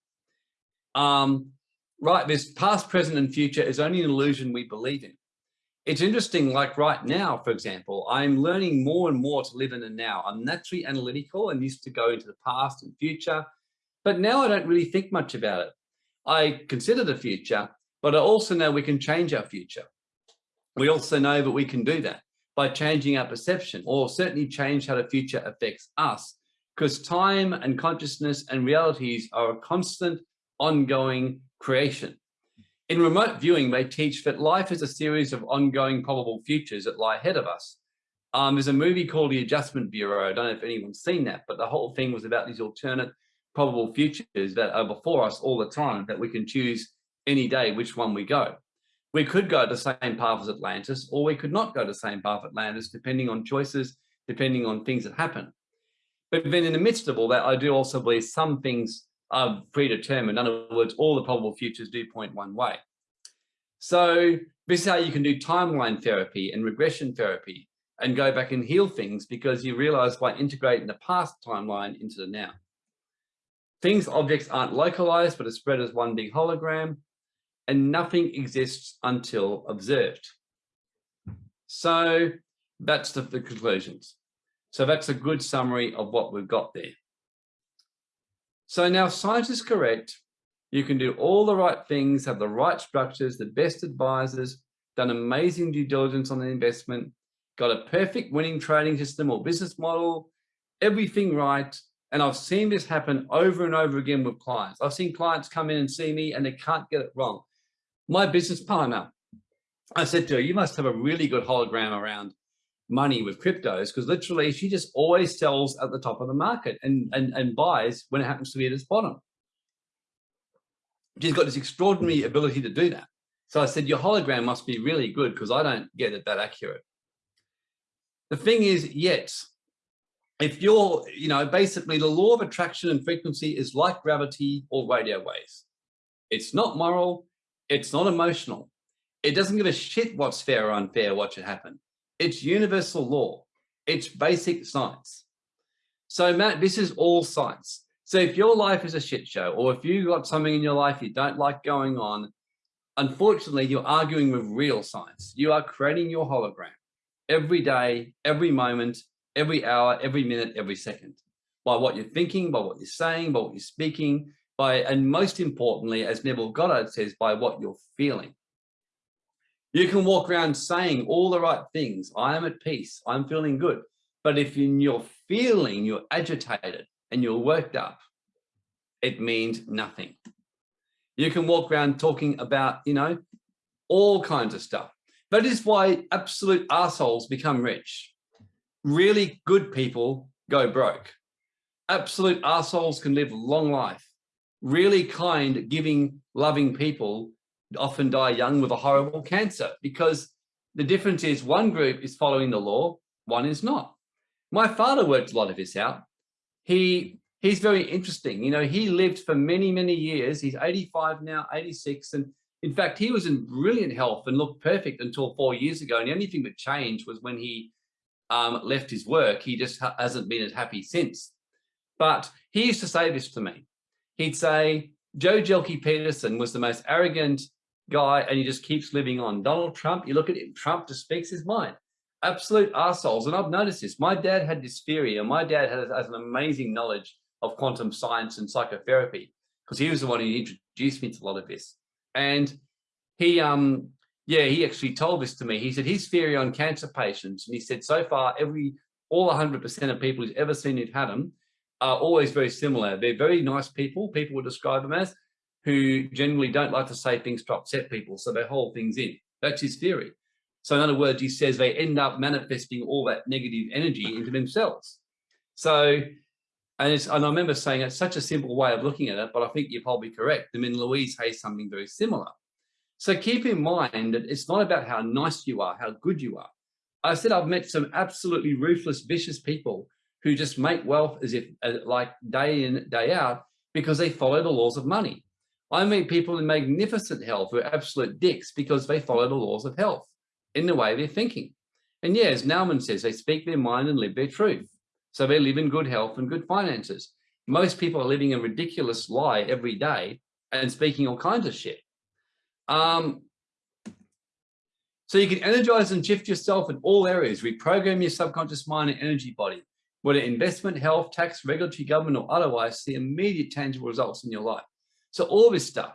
Um, right, this past, present, and future is only an illusion we believe in. It's interesting, like right now, for example, I'm learning more and more to live in the now. I'm naturally analytical and used to go into the past and future, but now I don't really think much about it. I consider the future, but I also know we can change our future. We also know that we can do that by changing our perception or certainly change how the future affects us because time and consciousness and realities are a constant ongoing creation. In remote viewing, they teach that life is a series of ongoing probable futures that lie ahead of us. Um, there's a movie called The Adjustment Bureau. I don't know if anyone's seen that, but the whole thing was about these alternate probable futures that are before us all the time that we can choose any day which one we go. We could go the same path as Atlantis, or we could not go the same path as Atlantis, depending on choices, depending on things that happen. But then in the midst of all that, I do also believe some things are predetermined. In other words, all the probable futures do point one way. So this is how you can do timeline therapy and regression therapy and go back and heal things because you realize by integrating the past timeline into the now. Things, objects aren't localized, but are spread as one big hologram and nothing exists until observed. So that's the, the conclusions. So that's a good summary of what we've got there. So now science is correct. You can do all the right things, have the right structures, the best advisors, done amazing due diligence on the investment, got a perfect winning trading system or business model, everything right. And I've seen this happen over and over again with clients. I've seen clients come in and see me and they can't get it wrong. My business partner, I said to her, you must have a really good hologram around money with cryptos because literally she just always sells at the top of the market and, and, and buys when it happens to be at its bottom. She's got this extraordinary ability to do that. So I said, your hologram must be really good because I don't get it that accurate. The thing is, yes, if you're, you know, basically the law of attraction and frequency is like gravity or radio waves. It's not moral. It's not emotional. It doesn't give a shit what's fair or unfair, what should happen. It's universal law. It's basic science. So Matt, this is all science. So if your life is a shit show, or if you've got something in your life you don't like going on, unfortunately, you're arguing with real science. You are creating your hologram every day, every moment, every hour, every minute, every second, by what you're thinking, by what you're saying, by what you're speaking, by, and most importantly, as Neville Goddard says, by what you're feeling. You can walk around saying all the right things. I am at peace. I'm feeling good. But if in your feeling, you're agitated and you're worked up, it means nothing. You can walk around talking about, you know, all kinds of stuff. That is why absolute assholes become rich. Really good people go broke. Absolute assholes can live long life. Really kind, giving, loving people often die young with a horrible cancer because the difference is one group is following the law, one is not. My father worked a lot of this out. He he's very interesting. You know, he lived for many, many years. He's 85 now, 86. And in fact, he was in brilliant health and looked perfect until four years ago. And the only thing that changed was when he um, left his work. He just ha hasn't been as happy since. But he used to say this to me. He'd say, Joh Bjelke-Petersen was the most arrogant guy and he just keeps living on. Donald Trump, you look at him, Trump just speaks his mind. Absolute assholes. And I've noticed this. My dad had this theory and my dad has, has an amazing knowledge of quantum science and psychotherapy because he was the one who introduced me to a lot of this. And he, um, yeah, he actually told this to me. He said his theory on cancer patients, and he said so far every all 100% of people he's ever seen who've had them are always very similar. They're very nice people. People would describe them as, who generally don't like to say things to upset people, so they hold things in. That's his theory. So in other words, he says they end up manifesting all that negative energy into themselves. So, and, and I remember saying it's such a simple way of looking at it, but I think you're probably correct. I mean, Louise has something very similar. So keep in mind that it's not about how nice you are, how good you are. I said I've met some absolutely ruthless, vicious people who just make wealth as if uh, like day in, day out, because they follow the laws of money. I meet people in magnificent health who are absolute dicks because they follow the laws of health in the way they're thinking. And yeah, as Naumann says, they speak their mind and live their truth. So they live in good health and good finances. Most people are living a ridiculous lie every day and speaking all kinds of shit. Um, so you can energize and shift yourself in all areas, reprogram your subconscious mind and energy body, whether investment, health, tax, regulatory, government, or otherwise, see immediate tangible results in your life. So all this stuff.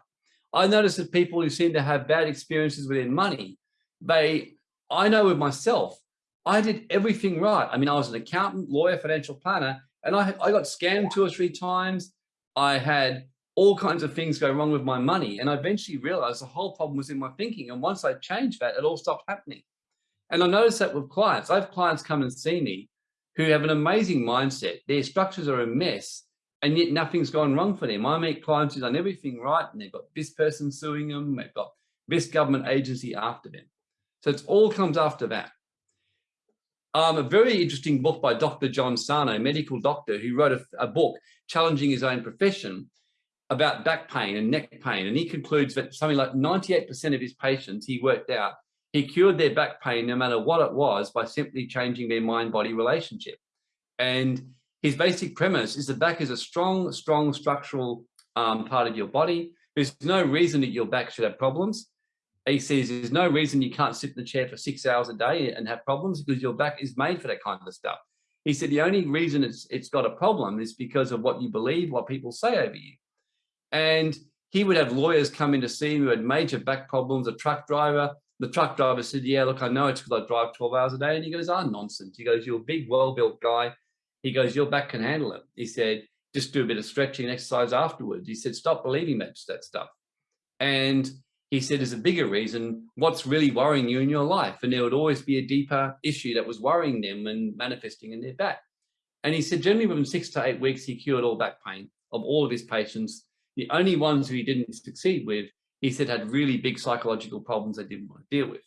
I notice that people who seem to have bad experiences with their money, they, I know with myself, I did everything right. I mean, I was an accountant, lawyer, financial planner, and I, I got scammed two or three times. I had all kinds of things go wrong with my money. And I eventually realized the whole problem was in my thinking. And once I changed that, it all stopped happening. And I noticed that with clients, I have clients come and see me who have an amazing mindset. Their structures are a mess and yet nothing's gone wrong for them. I meet clients who've done everything right and they've got this person suing them, they've got this government agency after them. So it all comes after that. Um, a very interesting book by Dr. John Sarno, medical doctor who wrote a, a book challenging his own profession about back pain and neck pain. And he concludes that something like 98% of his patients, he worked out, he cured their back pain no matter what it was by simply changing their mind-body relationship. And his basic premise is the back is a strong, strong structural um, part of your body. There's no reason that your back should have problems. He says there's no reason you can't sit in the chair for six hours a day and have problems because your back is made for that kind of stuff. He said the only reason it's it's got a problem is because of what you believe, what people say over you. And he would have lawyers come in to see him who had major back problems, a truck driver. The truck driver said, yeah, look, I know it's because I drive 12 hours a day. And he goes, ah, oh, nonsense. He goes, you're a big, well-built guy. He goes, your back can handle it. He said, just do a bit of stretching and exercise afterwards. He said, stop believing that, that stuff. And he said, there's a bigger reason, what's really worrying you in your life? And there would always be a deeper issue that was worrying them and manifesting in their back. And he said, generally within six to eight weeks, he cured all back pain of all of his patients the only ones who he didn't succeed with, he said had really big psychological problems they didn't want to deal with.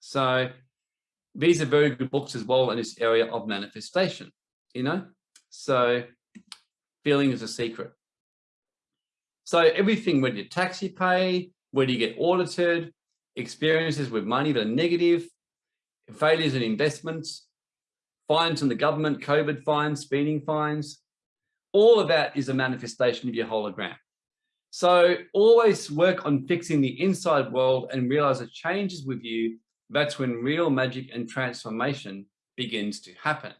So these are very good books as well in this area of manifestation, you know? So feeling is a secret. So everything, whether you tax you pay, whether you get audited, experiences with money that are negative, failures in investments, fines from the government, COVID fines, speeding fines, all of that is a manifestation of your hologram. So always work on fixing the inside world and realize it changes with you. That's when real magic and transformation begins to happen.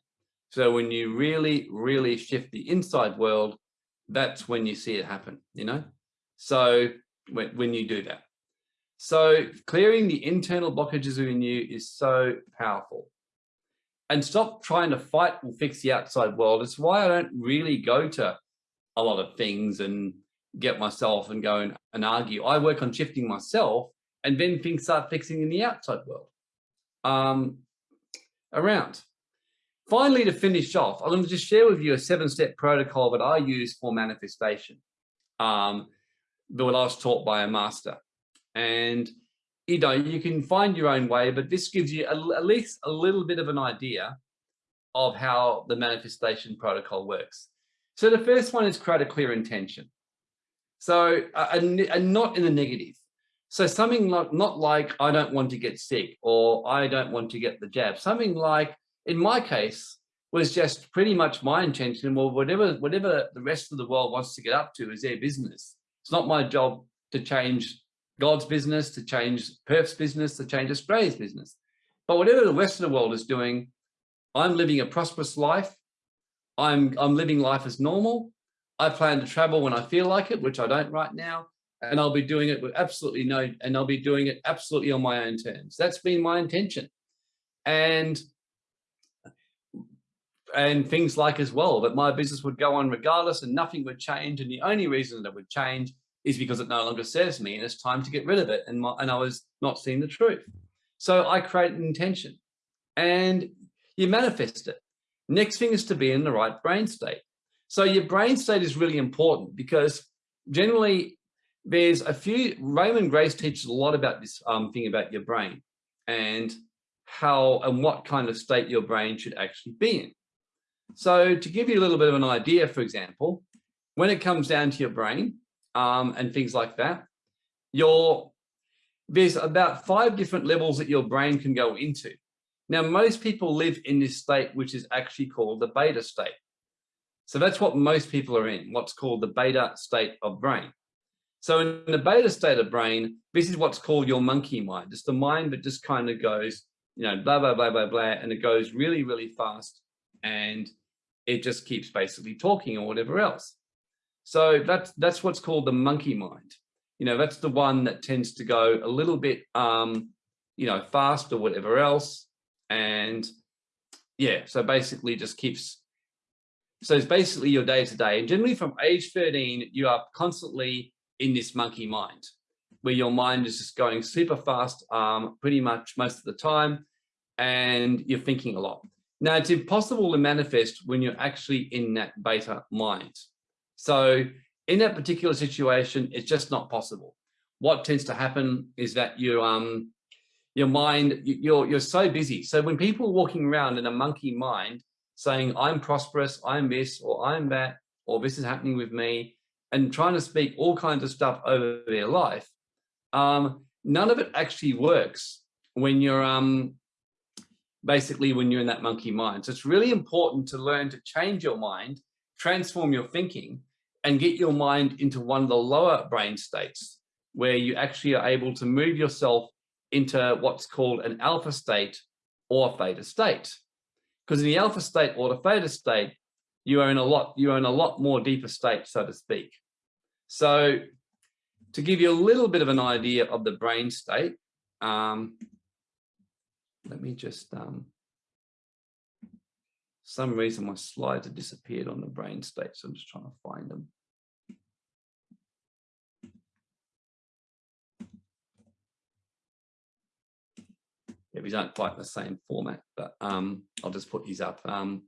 So when you really, really shift the inside world, that's when you see it happen, you know? So when, when you do that. So clearing the internal blockages within you is so powerful. And stop trying to fight or fix the outside world. It's why I don't really go to a lot of things and get myself and go and, and argue. I work on shifting myself and then things start fixing in the outside world um, around. Finally, to finish off, I'm going to just share with you a seven-step protocol that I use for manifestation um, that I was taught by a master. And, you know, you can find your own way, but this gives you a, at least a little bit of an idea of how the manifestation protocol works. So the first one is create a clear intention. So, uh, and, and not in a negative. So something like, not like, I don't want to get sick or I don't want to get the jab. Something like, in my case, was just pretty much my intention. Well, whatever, whatever the rest of the world wants to get up to is their business. It's not my job to change God's business, to change Perth's business, to change Australia's business. But whatever the rest of the world is doing, I'm living a prosperous life. I'm, I'm living life as normal. I plan to travel when I feel like it, which I don't right now. And I'll be doing it with absolutely no, and I'll be doing it absolutely on my own terms. That's been my intention. And and things like as well that my business would go on regardless and nothing would change and the only reason that would change is because it no longer serves me and it's time to get rid of it. And, my, and I was not seeing the truth. So I create an intention and you manifest it. Next thing is to be in the right brain state. So your brain state is really important because generally there's a few, Raymon Grace teaches a lot about this um, thing about your brain and how and what kind of state your brain should actually be in. So to give you a little bit of an idea, for example, when it comes down to your brain um, and things like that, your there's about five different levels that your brain can go into. Now, most people live in this state, which is actually called the beta state. So that's what most people are in, what's called the beta state of brain. So in the beta state of brain, this is what's called your monkey mind. It's the mind that just kind of goes, you know, blah, blah, blah, blah, blah, and it goes really, really fast. And it just keeps basically talking or whatever else. So that's, that's what's called the monkey mind. You know, that's the one that tends to go a little bit, um, you know, fast or whatever else. And yeah, so basically just keeps, so it's basically your day to day. And generally from age 13, you are constantly in this monkey mind, where your mind is just going super fast, um, pretty much most of the time, and you're thinking a lot. Now, it's impossible to manifest when you're actually in that beta mind. So in that particular situation, it's just not possible. What tends to happen is that you, um, your mind, you're, you're so busy. So when people are walking around in a monkey mind saying, I'm prosperous, I'm this, or I'm that, or this is happening with me, and trying to speak all kinds of stuff over their life, um, none of it actually works when you're um, basically when you're in that monkey mind. So it's really important to learn to change your mind, transform your thinking, and get your mind into one of the lower brain states where you actually are able to move yourself into what's called an alpha state or theta state. Because in the alpha state or the theta state, you are in a lot, you are in a lot more deeper state, so to speak. So to give you a little bit of an idea of the brain state, um, let me just, um, some reason my slides have disappeared on the brain state, so I'm just trying to find them. These aren't quite the same format, but um, I'll just put these up. Um,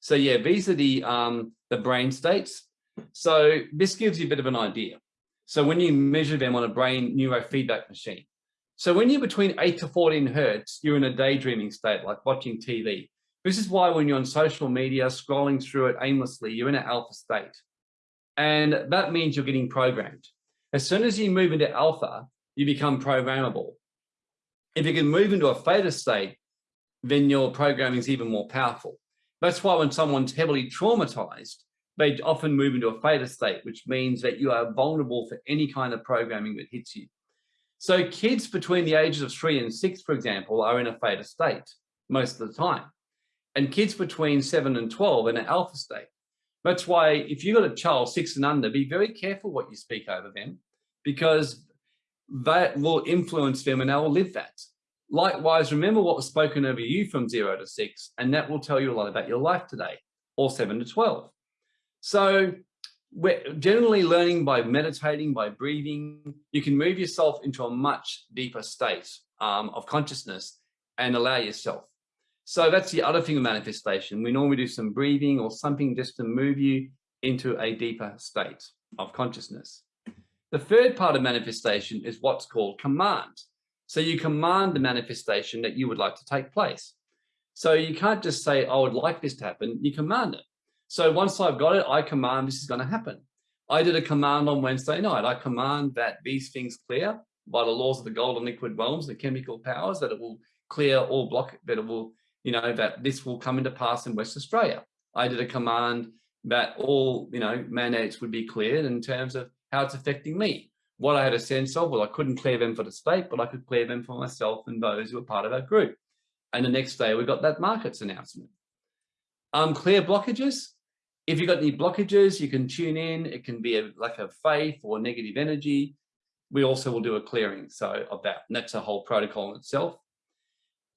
so yeah, these are the um, the brain states. So this gives you a bit of an idea. So when you measure them on a brain neurofeedback machine, so when you're between 8 to 14 hertz, you're in a daydreaming state, like watching TV. This is why when you're on social media, scrolling through it aimlessly, you're in an alpha state. And that means you're getting programmed. As soon as you move into alpha, you become programmable. If you can move into a theta state, then your programming is even more powerful. That's why when someone's heavily traumatized, they often move into a theta state, which means that you are vulnerable for any kind of programming that hits you. So kids between the ages of three and six, for example, are in a theta state most of the time. And kids between seven and 12 in an alpha state. That's why if you've got a child six and under, be very careful what you speak over them because that will influence them and they will live that. Likewise, remember what was spoken over you from zero to six, and that will tell you a lot about your life today, or seven to 12. So we're generally learning by meditating, by breathing, you can move yourself into a much deeper state um, of consciousness and allow yourself. So that's the other thing of manifestation. We normally do some breathing or something just to move you into a deeper state of consciousness. The third part of manifestation is what's called command. So you command the manifestation that you would like to take place. So you can't just say, oh, I would like this to happen. You command it. So once I've got it, I command this is going to happen. I did a command on Wednesday night. I command that these things clear by the laws of the golden liquid realms, the chemical powers, that it will clear all block, that it will, you know, that this will come into pass in West Australia. I did a command that all, you know, mandates would be cleared in terms of how it's affecting me. What I had a sense of, well, I couldn't clear them for the state, but I could clear them for myself and those who were part of our group. And the next day we got that markets announcement. Um, clear blockages, if you've got any blockages, you can tune in. It can be a, like a faith or negative energy. We also will do a clearing so of that. And that's a whole protocol in itself.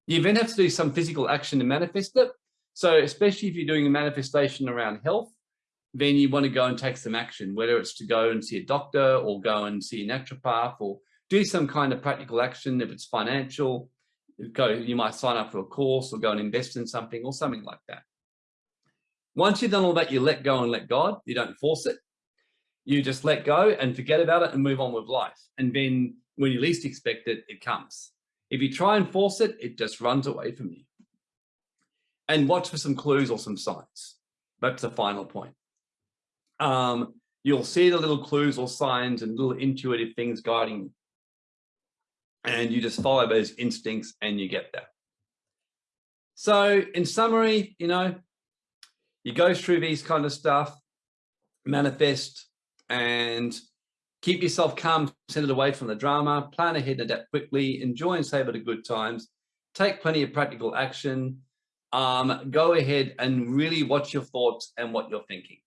You then have to do some physical action to manifest it. So especially if you're doing a manifestation around health, then you want to go and take some action, whether it's to go and see a doctor or go and see a naturopath or do some kind of practical action. If it's financial, go, you might sign up for a course or go and invest in something or something like that. Once you've done all that, you let go and let God, you don't force it. You just let go and forget about it and move on with life. And then when you least expect it, it comes. If you try and force it, it just runs away from you. And watch for some clues or some signs. That's the final point. Um, you'll see the little clues or signs and little intuitive things guiding you. And you just follow those instincts and you get there. So in summary, you know, you go through these kind of stuff, manifest and keep yourself calm, centered away from the drama, plan ahead, and adapt quickly, enjoy and savor the good times, take plenty of practical action, um, go ahead and really watch your thoughts and what you're thinking.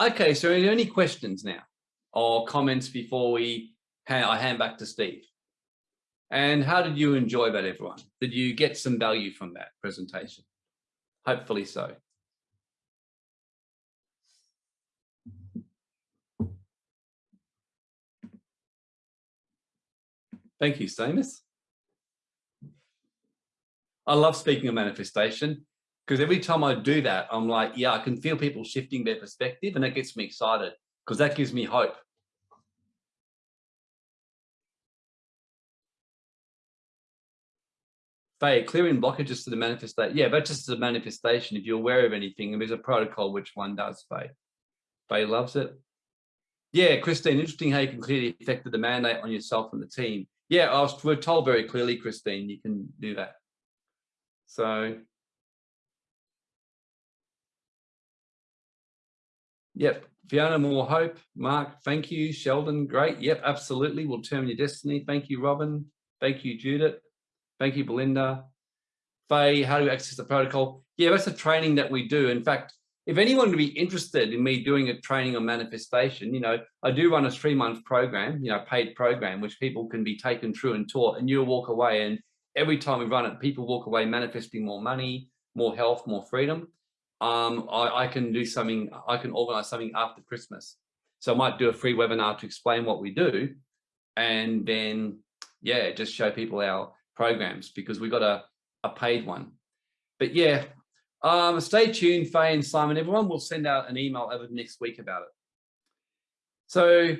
Okay, so any questions now or comments before we hand, I hand back to Steve? And how did you enjoy that, everyone? Did you get some value from that presentation? Hopefully so. Thank you, Seamus. I love speaking of manifestation because every time I do that, I'm like, yeah, I can feel people shifting their perspective and that gets me excited because that gives me hope. Faye, clearing blockages to the manifestation. Yeah, that's just a manifestation. If you're aware of anything, and there's a protocol which one does, Faye. Faye loves it. Yeah, Christine, interesting how you can clearly affect the mandate on yourself and the team. Yeah, I was, we're told very clearly, Christine, you can do that. So, yep, Fiona, more hope. Mark, thank you. Sheldon, great. Yep, absolutely. We'll turn your destiny. Thank you, Robin. Thank you, Judith. Thank you, Belinda. Faye, how do you access the protocol? Yeah, that's a training that we do. In fact, if anyone would be interested in me doing a training on manifestation, you know, I do run a three month program, you know, paid program, which people can be taken through and taught and you'll walk away. And every time we run it, people walk away manifesting more money, more health, more freedom. Um, I, I can do something, I can organize something after Christmas. So I might do a free webinar to explain what we do. And then, yeah, just show people our programs because we've got a, a paid one. But yeah, um, stay tuned, Faye and Simon. Everyone will send out an email over the next week about it. So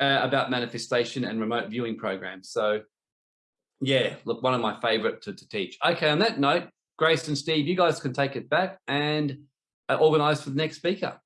uh, about manifestation and remote viewing programs. So yeah, look, one of my favorite to, to teach. Okay, on that note, Grace and Steve, you guys can take it back and uh, organize for the next speaker.